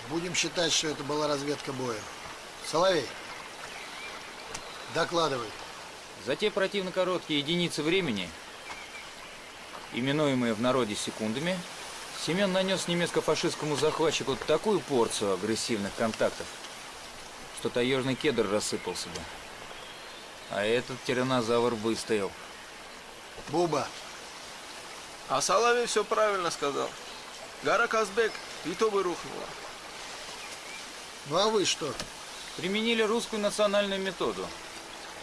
Speaker 10: Будем считать, что это была разведка боя. Соловей, докладывай.
Speaker 8: За те противно короткие единицы времени, именуемые в народе секундами, Семен нанес немецко-фашистскому захватчику такую порцию агрессивных контактов, что таежный кедр рассыпался бы. А этот тиранозавр выстоял.
Speaker 6: Буба,
Speaker 13: А Соловей все правильно сказал. Гора Казбек и то бы рухнула.
Speaker 6: ну а вы что?
Speaker 8: Применили русскую национальную методу.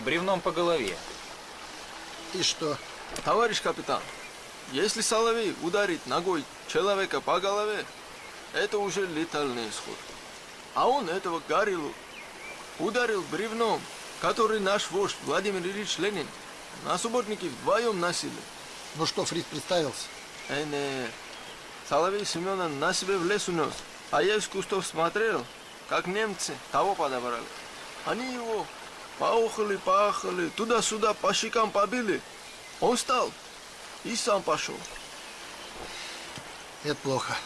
Speaker 8: Бревном по голове.
Speaker 6: И что?
Speaker 13: Товарищ капитан, если Соловей ударит ногой человека по голове, это уже летальный исход. А он этого Гарилу ударил бревном, который наш вождь Владимир Ильич Ленин на субботники вдвоем носили.
Speaker 6: Ну что, Фрид представился?
Speaker 13: Э, не. Соловей Семена на себе в лес унес, а я из кустов смотрел, как немцы того подобрали. Они его поохали, поахали, туда-сюда по щекам побили. Он встал и сам пошел.
Speaker 6: Это плохо.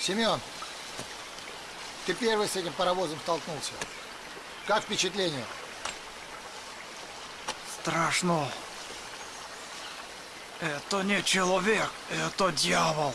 Speaker 6: Семен, ты первый с этим паровозом столкнулся. Как впечатление?
Speaker 10: Страшно. Это не человек, это дьявол.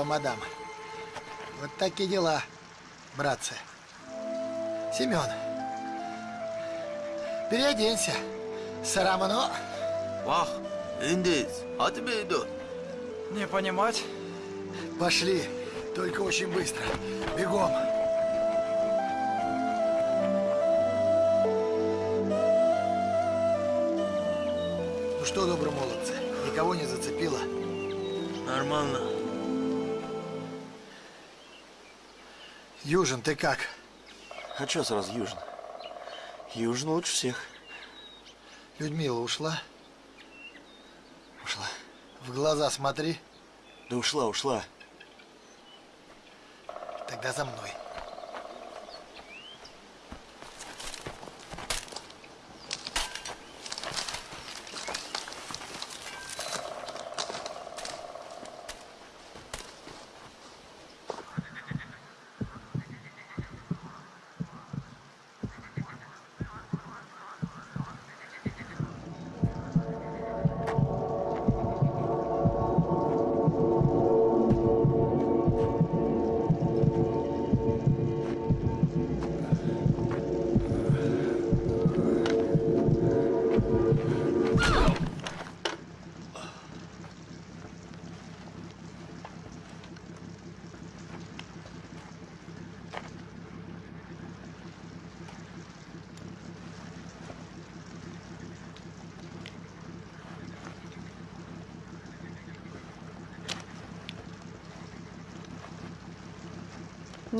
Speaker 6: Фрау мадам. Вот такие дела, братцы. Семен, переоденься. Сарамано.
Speaker 13: Вах, индейц, а тебе идет.
Speaker 10: Не понимать?
Speaker 6: Пошли, только очень быстро. Бегом. Ну что, добрые молодцы, никого не зацепило?
Speaker 13: Нормально.
Speaker 6: Южин, ты как?
Speaker 9: А что сразу Южин? Южин лучше всех.
Speaker 6: Людмила ушла?
Speaker 9: Ушла.
Speaker 6: В глаза смотри.
Speaker 9: Да ушла, ушла.
Speaker 6: Тогда за мной.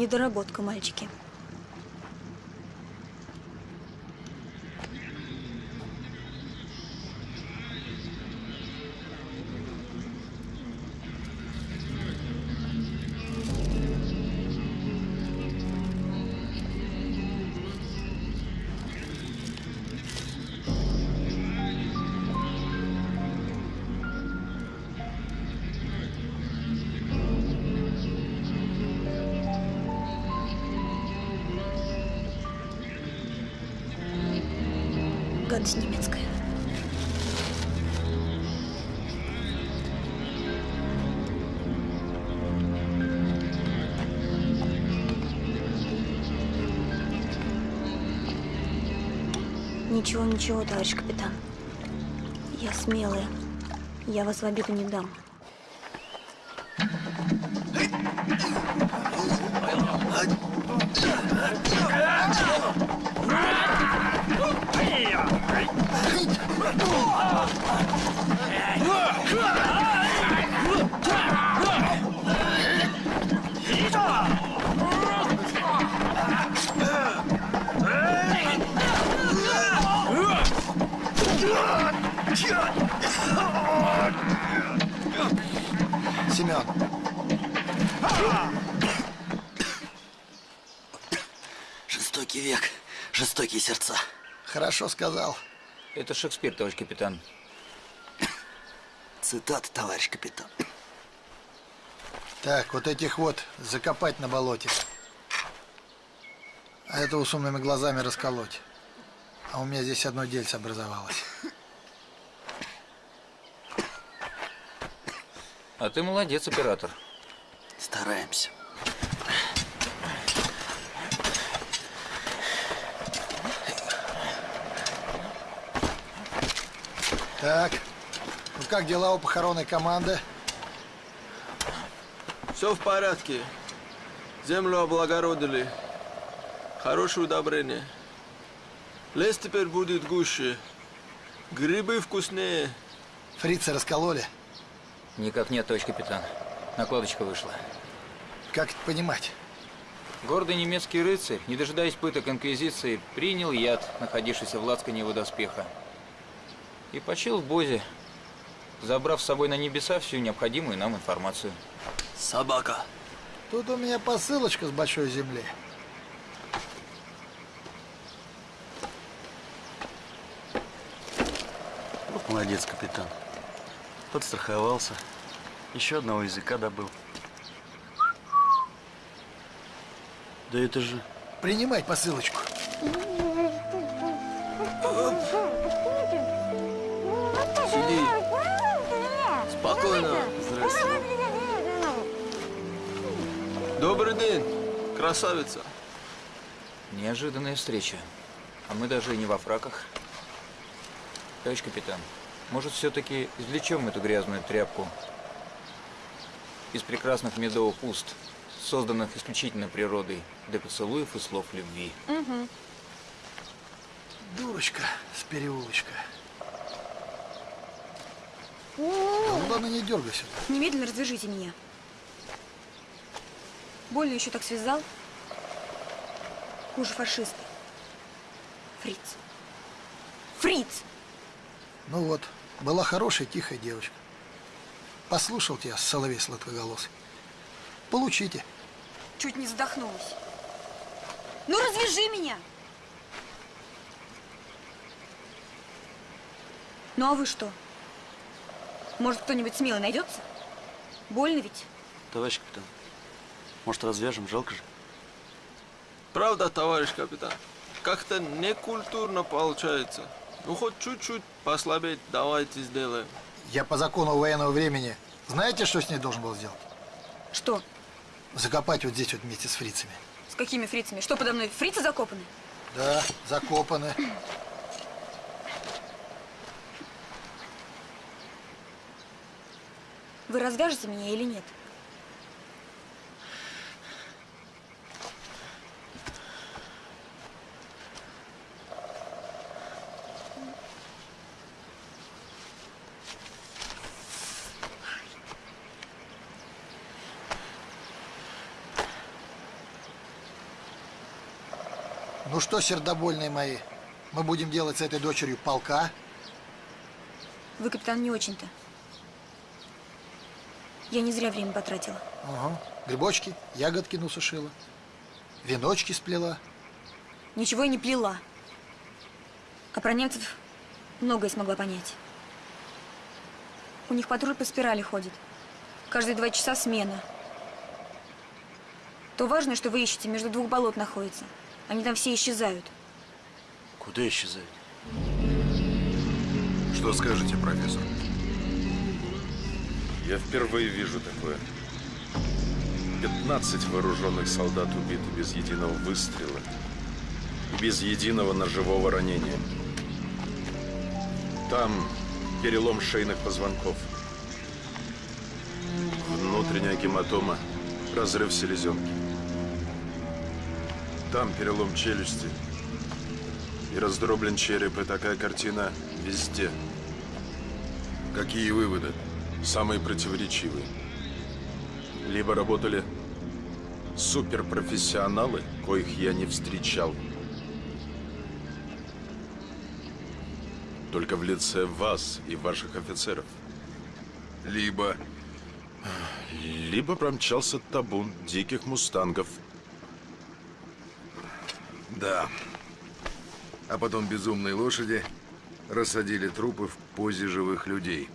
Speaker 15: Недоработка, мальчики. Ничего, товарищ капитан. Я смелая. Я вас в обиду не дам.
Speaker 9: Жестокий век, жестокие сердца.
Speaker 6: Хорошо сказал.
Speaker 8: Это Шекспир, товарищ капитан.
Speaker 9: Цитата, товарищ капитан.
Speaker 6: Так, вот этих вот закопать на болоте. А этого с умными глазами расколоть. А у меня здесь одно дельце образовалось.
Speaker 8: А ты молодец, оператор.
Speaker 9: Стараемся.
Speaker 6: Так, ну как дела у похоронной команды?
Speaker 13: Все в порядке. Землю облагородили. Хорошее удобрение. Лес теперь будет гуще. Грибы вкуснее.
Speaker 6: Фрицы раскололи?
Speaker 8: Никак нет, товарищ капитан. Накладочка вышла.
Speaker 6: Как это понимать?
Speaker 8: Гордый немецкий рыцарь, не дожидаясь пыток инквизиции, принял яд, находившийся в лацкане его доспеха. И почил в Бозе, забрав с собой на небеса всю необходимую нам информацию.
Speaker 13: Собака.
Speaker 6: Тут у меня посылочка с большой земли.
Speaker 9: Вот молодец, капитан. Подстраховался. Еще одного языка добыл. Да это же...
Speaker 6: Принимать посылочку.
Speaker 13: Спокойно.
Speaker 9: Здравствуйте.
Speaker 13: Добрый день, красавица.
Speaker 8: Неожиданная встреча. А мы даже и не во фраках. Товарищ капитан, может, все-таки извлечем эту грязную тряпку из прекрасных медовых уст, созданных исключительно природой для поцелуев и слов любви.
Speaker 15: Угу.
Speaker 6: Дурочка с переулочка. Ну ладно, не дергайся.
Speaker 15: Немедленно развяжите меня. Больно еще так связал. Хуже фашиста. Фриц. Фриц!
Speaker 6: Ну вот, была хорошая, тихая девочка. Послушал тебя, соловей сладкоголосый. Получите.
Speaker 15: Чуть не задохнулась. Ну развяжи меня! Ну а вы что? Может, кто-нибудь смелый найдется? Больно ведь?
Speaker 9: Товарищ капитан, может, развяжем? Жалко же.
Speaker 13: Правда, товарищ капитан? Как-то некультурно получается. Ну, хоть чуть-чуть послабеть давайте сделаем.
Speaker 6: Я по закону военного времени, знаете, что с ней должен был сделать?
Speaker 15: Что?
Speaker 6: Закопать вот здесь вот вместе с фрицами.
Speaker 15: С какими фрицами? Что подо мной? Фрицы закопаны?
Speaker 6: Да, закопаны.
Speaker 15: Вы развяжете меня или нет?
Speaker 6: Ну что, сердобольные мои, мы будем делать с этой дочерью полка?
Speaker 15: Вы, капитан, не очень-то. Я не зря время потратила.
Speaker 6: Ага. Грибочки, ягодки насушила, веночки сплела.
Speaker 15: Ничего я не плела. А про немцев многое смогла понять. У них патруль по спирали ходит. Каждые два часа смена. То важно, что вы ищете, между двух болот находится. Они там все исчезают.
Speaker 9: Куда исчезают?
Speaker 11: Что скажете, профессор?
Speaker 12: Я впервые вижу такое. 15 вооруженных солдат убиты без единого выстрела без единого ножевого ранения. Там перелом шейных позвонков. Внутренняя гематома, разрыв селезенки. Там перелом челюсти. И раздроблен череп, и такая картина везде.
Speaker 11: Какие выводы?
Speaker 12: Самые противоречивые. Либо работали суперпрофессионалы, коих я не встречал. Только в лице вас и ваших офицеров.
Speaker 11: Либо...
Speaker 12: Либо промчался табун диких мустангов.
Speaker 11: Да. А потом безумные лошади рассадили трупы в позе живых людей.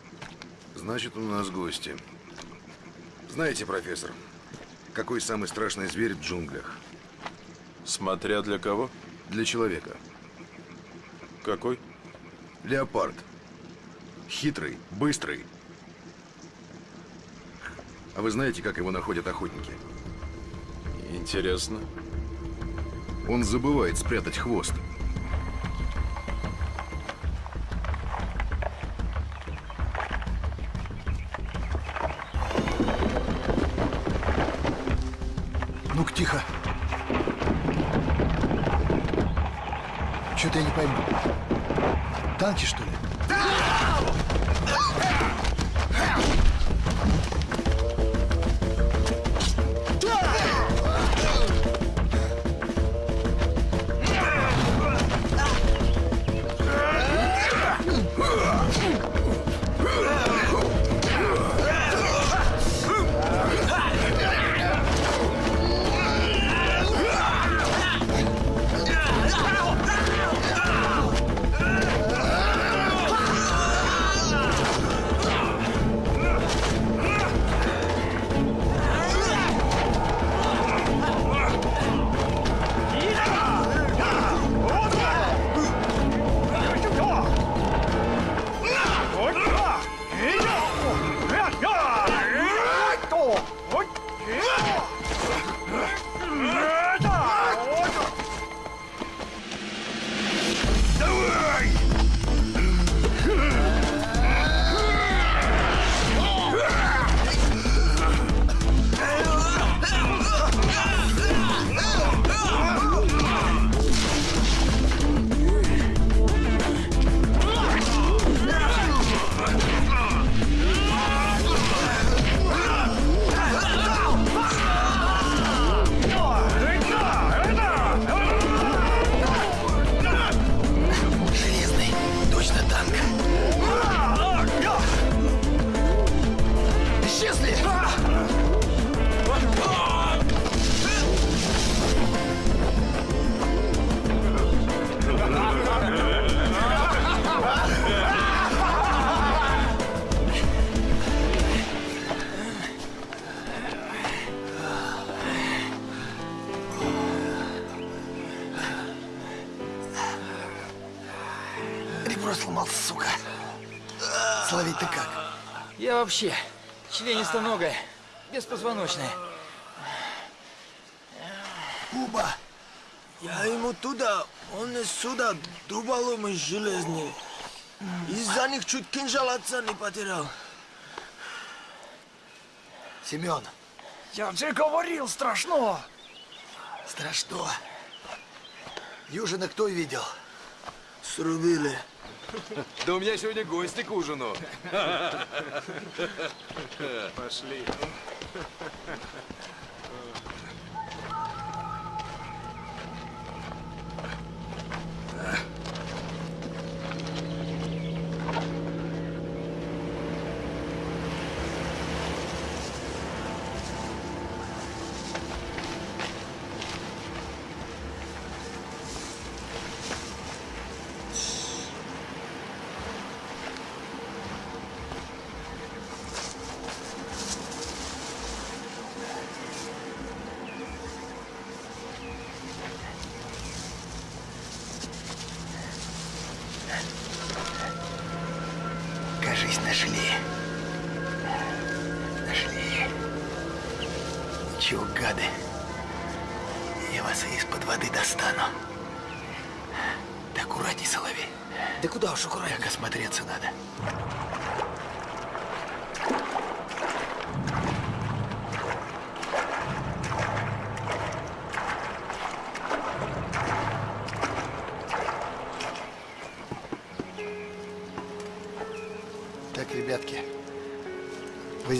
Speaker 11: Значит, у нас гости. Знаете, профессор, какой самый страшный зверь в джунглях?
Speaker 12: Смотря для кого?
Speaker 11: Для человека.
Speaker 12: Какой?
Speaker 11: Леопард. Хитрый, быстрый. А вы знаете, как его находят охотники?
Speaker 12: Интересно.
Speaker 11: Он забывает спрятать хвост.
Speaker 10: Танки, что ли?
Speaker 8: Вообще членистоногая, беспозвоночная.
Speaker 18: Куба, я ему туда, он из сюда дуболомы железные. Из-за них чуть кинжал отца не потерял.
Speaker 10: Семен,
Speaker 19: Я же говорил, страшно.
Speaker 10: страшно. Южина кто видел?
Speaker 18: Срубили.
Speaker 11: Да у меня сегодня гости к ужину.
Speaker 6: Пошли.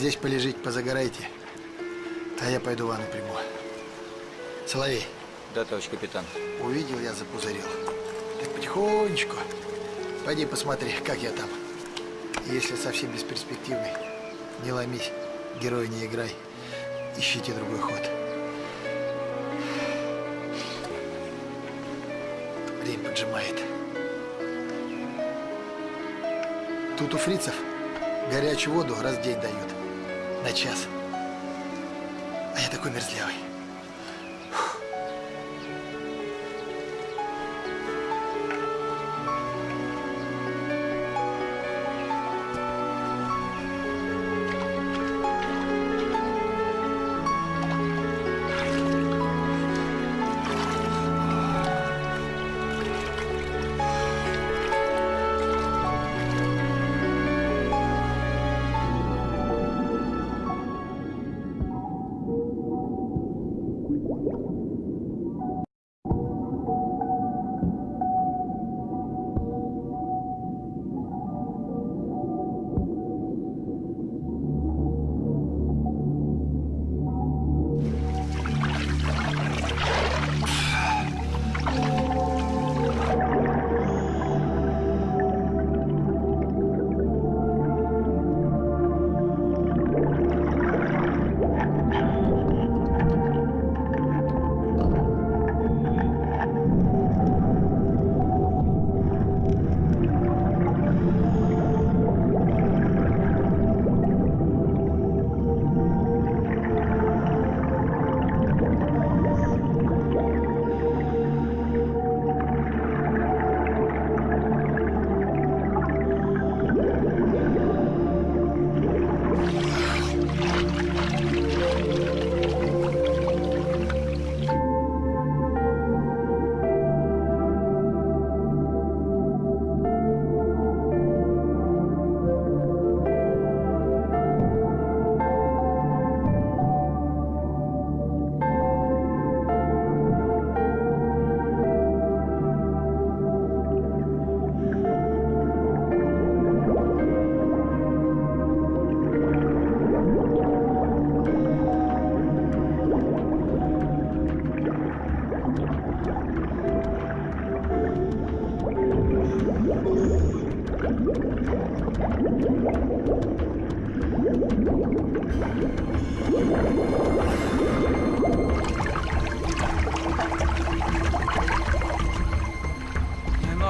Speaker 6: Здесь полежите, позагорайте, а я пойду ванну приму. Соловей,
Speaker 8: Да, товарищ капитан.
Speaker 6: увидел я, запузырил. Так потихонечку. Пойди посмотри, как я там. Если совсем бесперспективный, не ломись, героя не играй. Ищите другой ход. Время поджимает. Тут у фрицев горячую воду раз в день дают. На час. А я такой мерзлявый.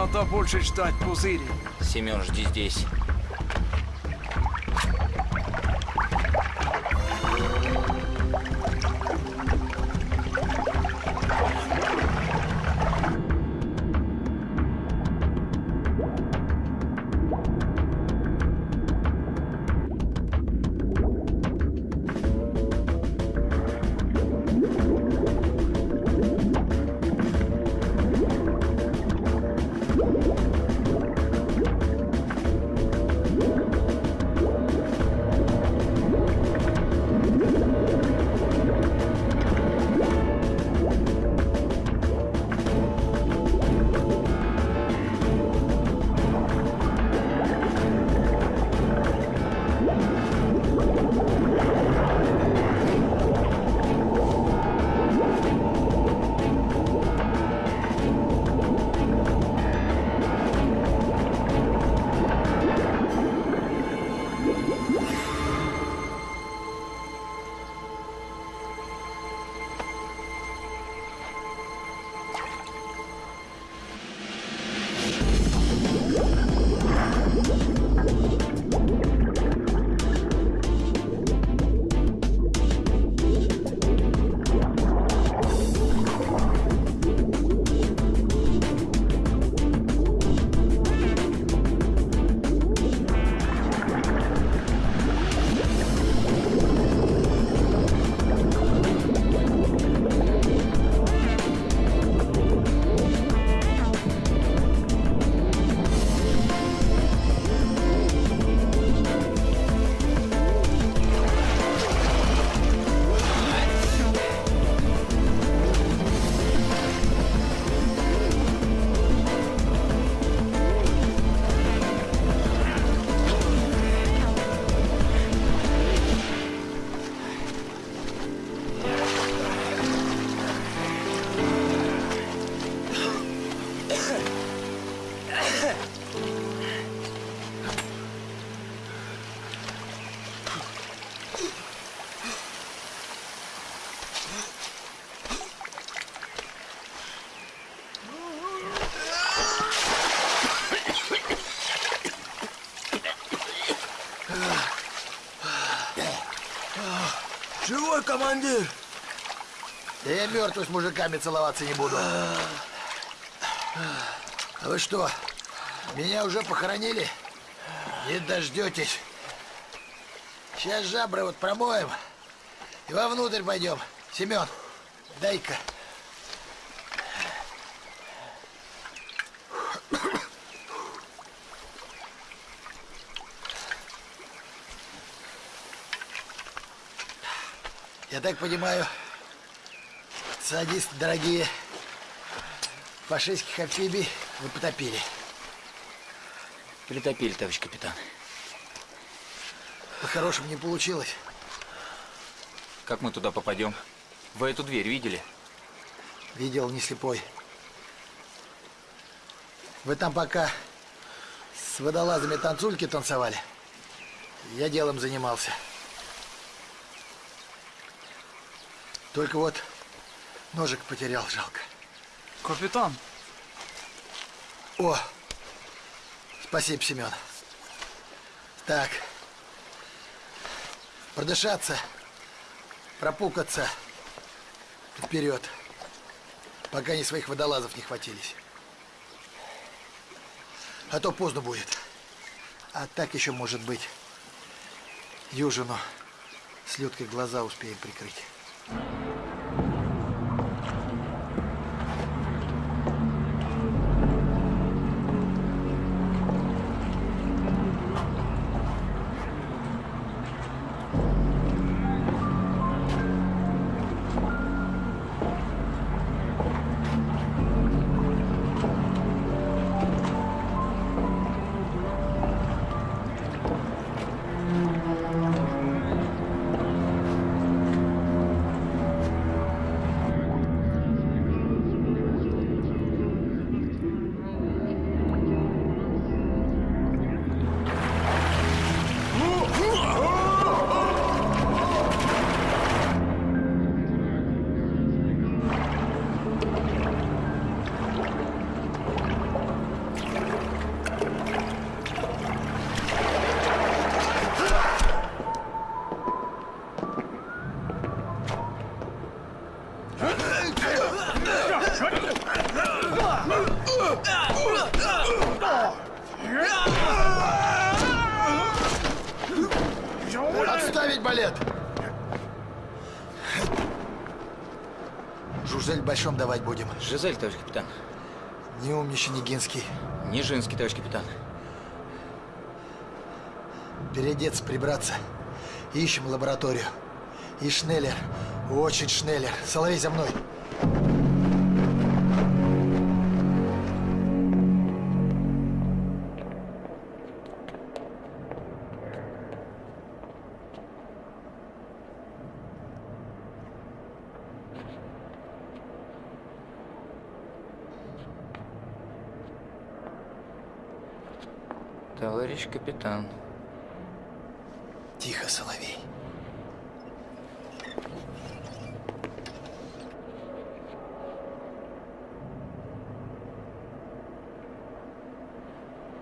Speaker 10: Надо больше ждать, пузыри.
Speaker 8: Семен, жди здесь.
Speaker 6: Командир! Да я мертвый с мужиками целоваться не буду. А вы что, меня уже похоронили? Не дождетесь. Сейчас жабры вот промоем и вовнутрь пойдем. Семен, дай-ка. Я так понимаю, садисты дорогие, фашистских амфибий вы потопили.
Speaker 8: Притопили, товарищ капитан.
Speaker 6: По-хорошему не получилось.
Speaker 8: Как мы туда попадем? Вы эту дверь видели?
Speaker 6: Видел, не слепой. Вы там пока с водолазами танцульки танцевали. Я делом занимался. Только вот ножик потерял, жалко.
Speaker 10: Капитан.
Speaker 6: О, спасибо, Семен. Так, продышаться, пропукаться вперед, пока не своих водолазов не хватились. А то поздно будет. А так еще может быть. Южину с Людкой глаза успеем прикрыть.
Speaker 8: Нижинский, товарищ капитан.
Speaker 6: Переодеться, прибраться. Ищем лабораторию. И Шнеллер. Очень Шнеллер. Соловей за мной.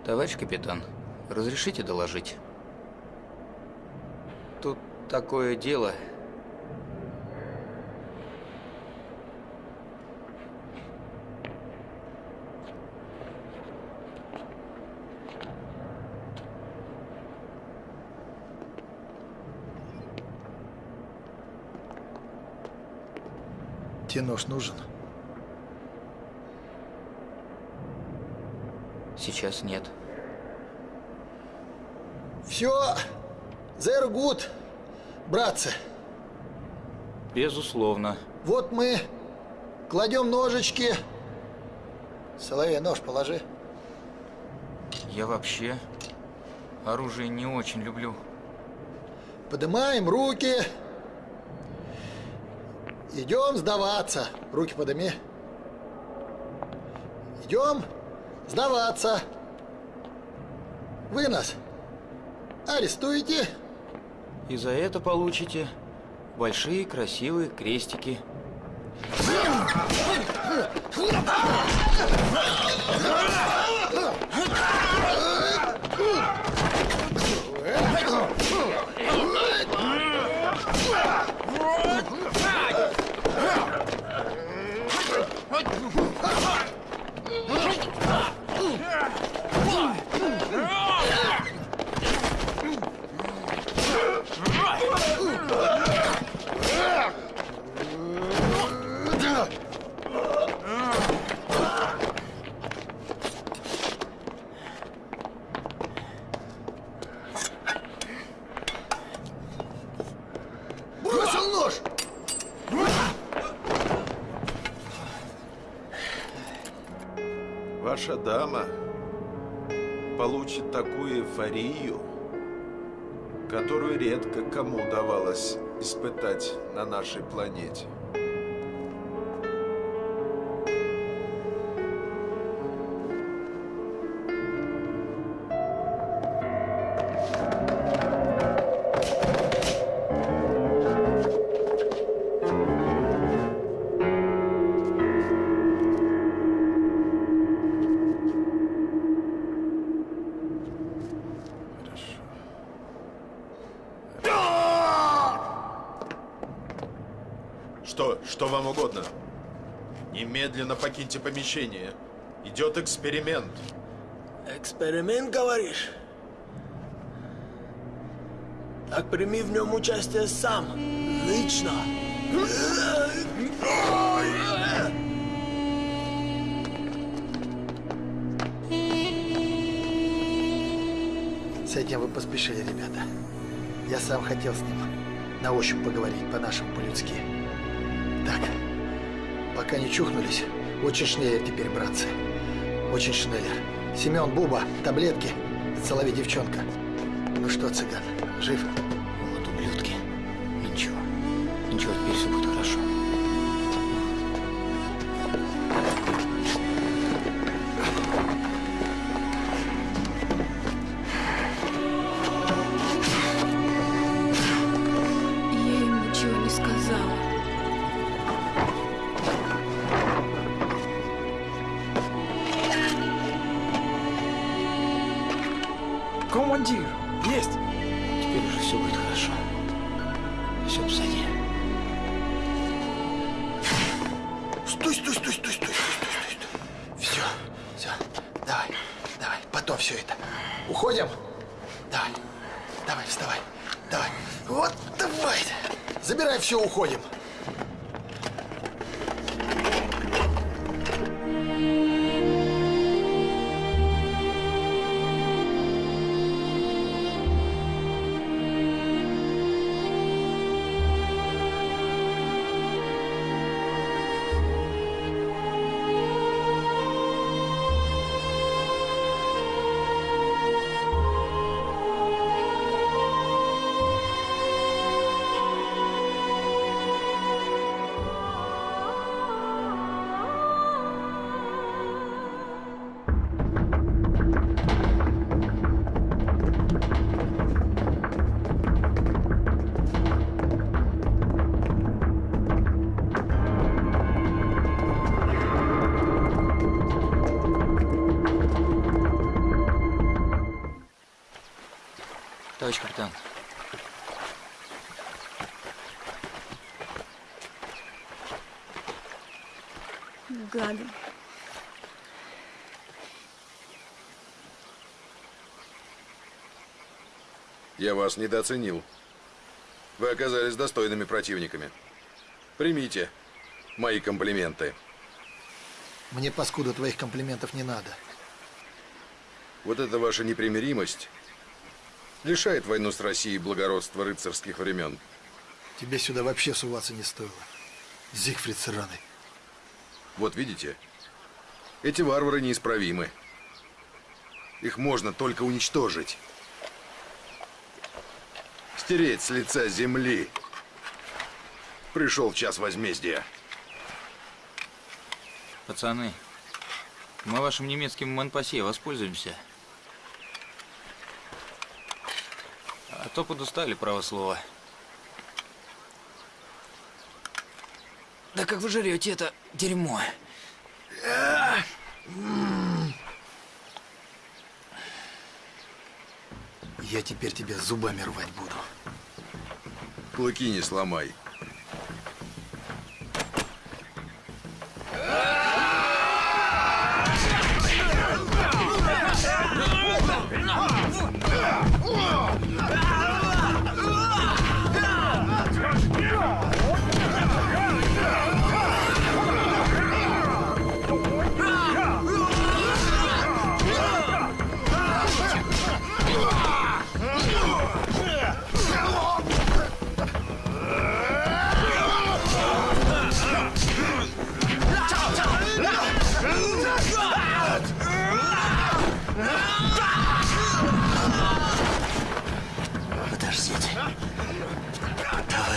Speaker 8: Товарищ капитан, разрешите доложить? Тут такое дело.
Speaker 6: Тебе нож нужен?
Speaker 8: Сейчас нет.
Speaker 6: Все, there good, братцы.
Speaker 8: Безусловно.
Speaker 6: Вот мы кладем ножички. Соловей, нож положи.
Speaker 8: Я вообще оружие не очень люблю.
Speaker 6: Поднимаем руки. Идем сдаваться. Руки подыми. Идем сдаваться. Вы нас арестуете.
Speaker 8: И за это получите большие красивые крестики.
Speaker 6: нож!
Speaker 12: Эйфорию, которую редко кому удавалось испытать на нашей планете. Покиньте помещение. Идет эксперимент.
Speaker 13: Эксперимент, говоришь? Так прими в нем участие сам. Лично.
Speaker 6: С этим вы поспешили, ребята. Я сам хотел с ним на ощупь поговорить, по-нашему, по-людски. Так, пока не чухнулись, очень шнеллер теперь, братцы. Очень шнеллер. Семен, Буба, таблетки. Соловей девчонка. Ну что, цыган, жив?
Speaker 8: Вот ублюдки. Ничего. Ничего, теперь все будет
Speaker 15: Я
Speaker 11: вас недооценил. Вы оказались достойными противниками. Примите мои комплименты.
Speaker 6: Мне, паскуда, твоих комплиментов не надо.
Speaker 11: Вот эта ваша непримиримость лишает войну с Россией благородства рыцарских времен.
Speaker 6: Тебе сюда вообще суваться не стоило. Зигфрид сраный.
Speaker 11: Вот видите, эти варвары неисправимы. Их можно только уничтожить. Стереть с лица земли. Пришел час возмездия.
Speaker 8: Пацаны, мы вашим немецким манпасе воспользуемся. А то подустали, право слово. Да как вы жрете это дерьмо?
Speaker 6: Я теперь тебя зубами рвать буду.
Speaker 11: Клыки не сломай.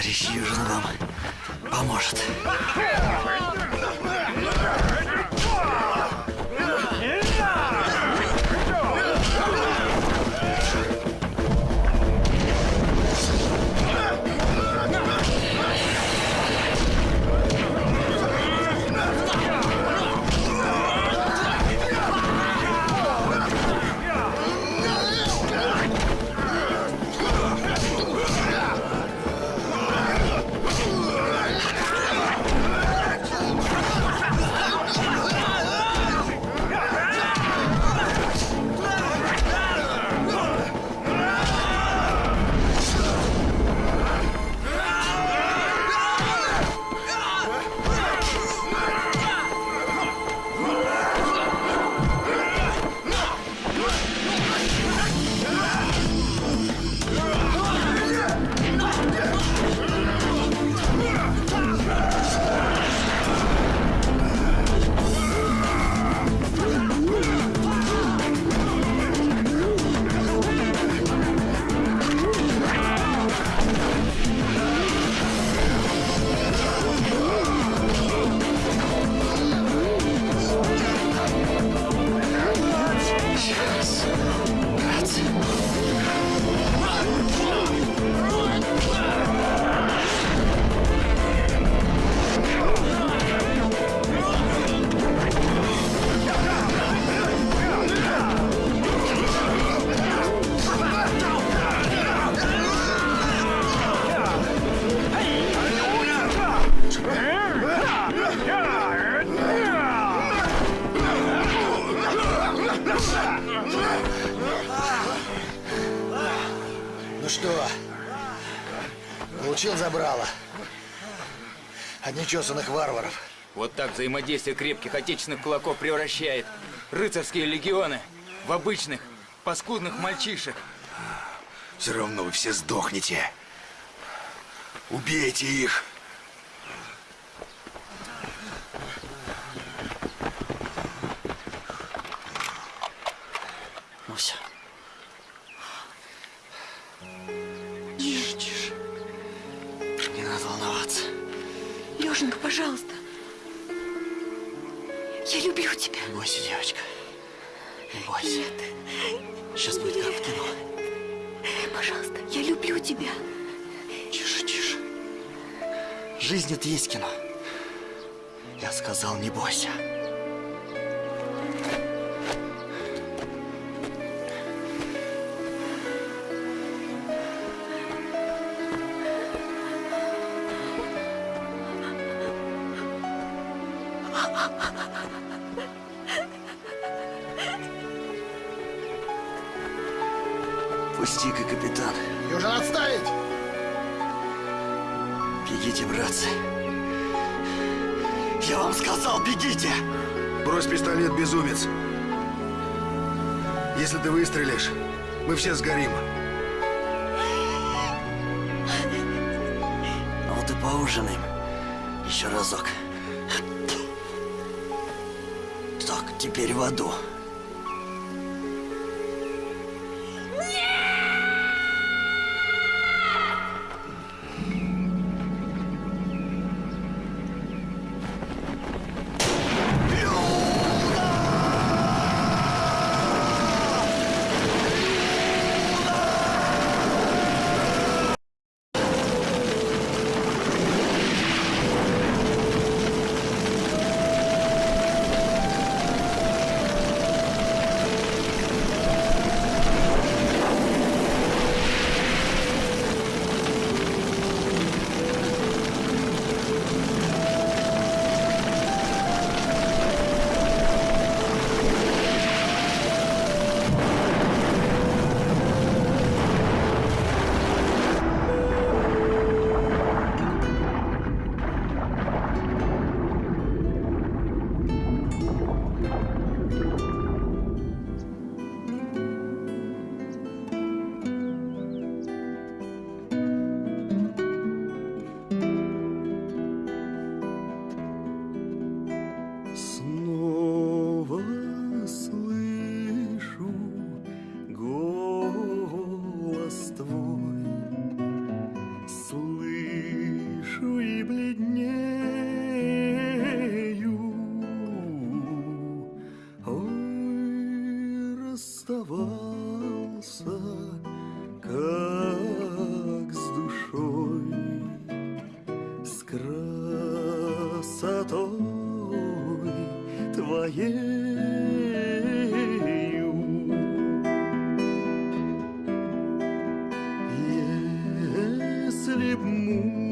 Speaker 9: Товарищ Южин вам поможет.
Speaker 6: От нечесанных варваров.
Speaker 8: Вот так взаимодействие крепких отечественных кулаков превращает рыцарские легионы в обычных, паскудных мальчишек.
Speaker 11: Все равно вы все сдохнете. Убейте их.
Speaker 15: Пожалуйста. Я люблю тебя.
Speaker 9: Не бойся, девочка. Не бойся. Сейчас будет как в кино.
Speaker 15: Пожалуйста, я люблю тебя.
Speaker 9: Тише, тише. Жизнь это есть кино. Я сказал, не бойся.
Speaker 11: Мы все сгорим.
Speaker 9: А вот и поужинаем. Еще разок. Так, теперь в аду. Если б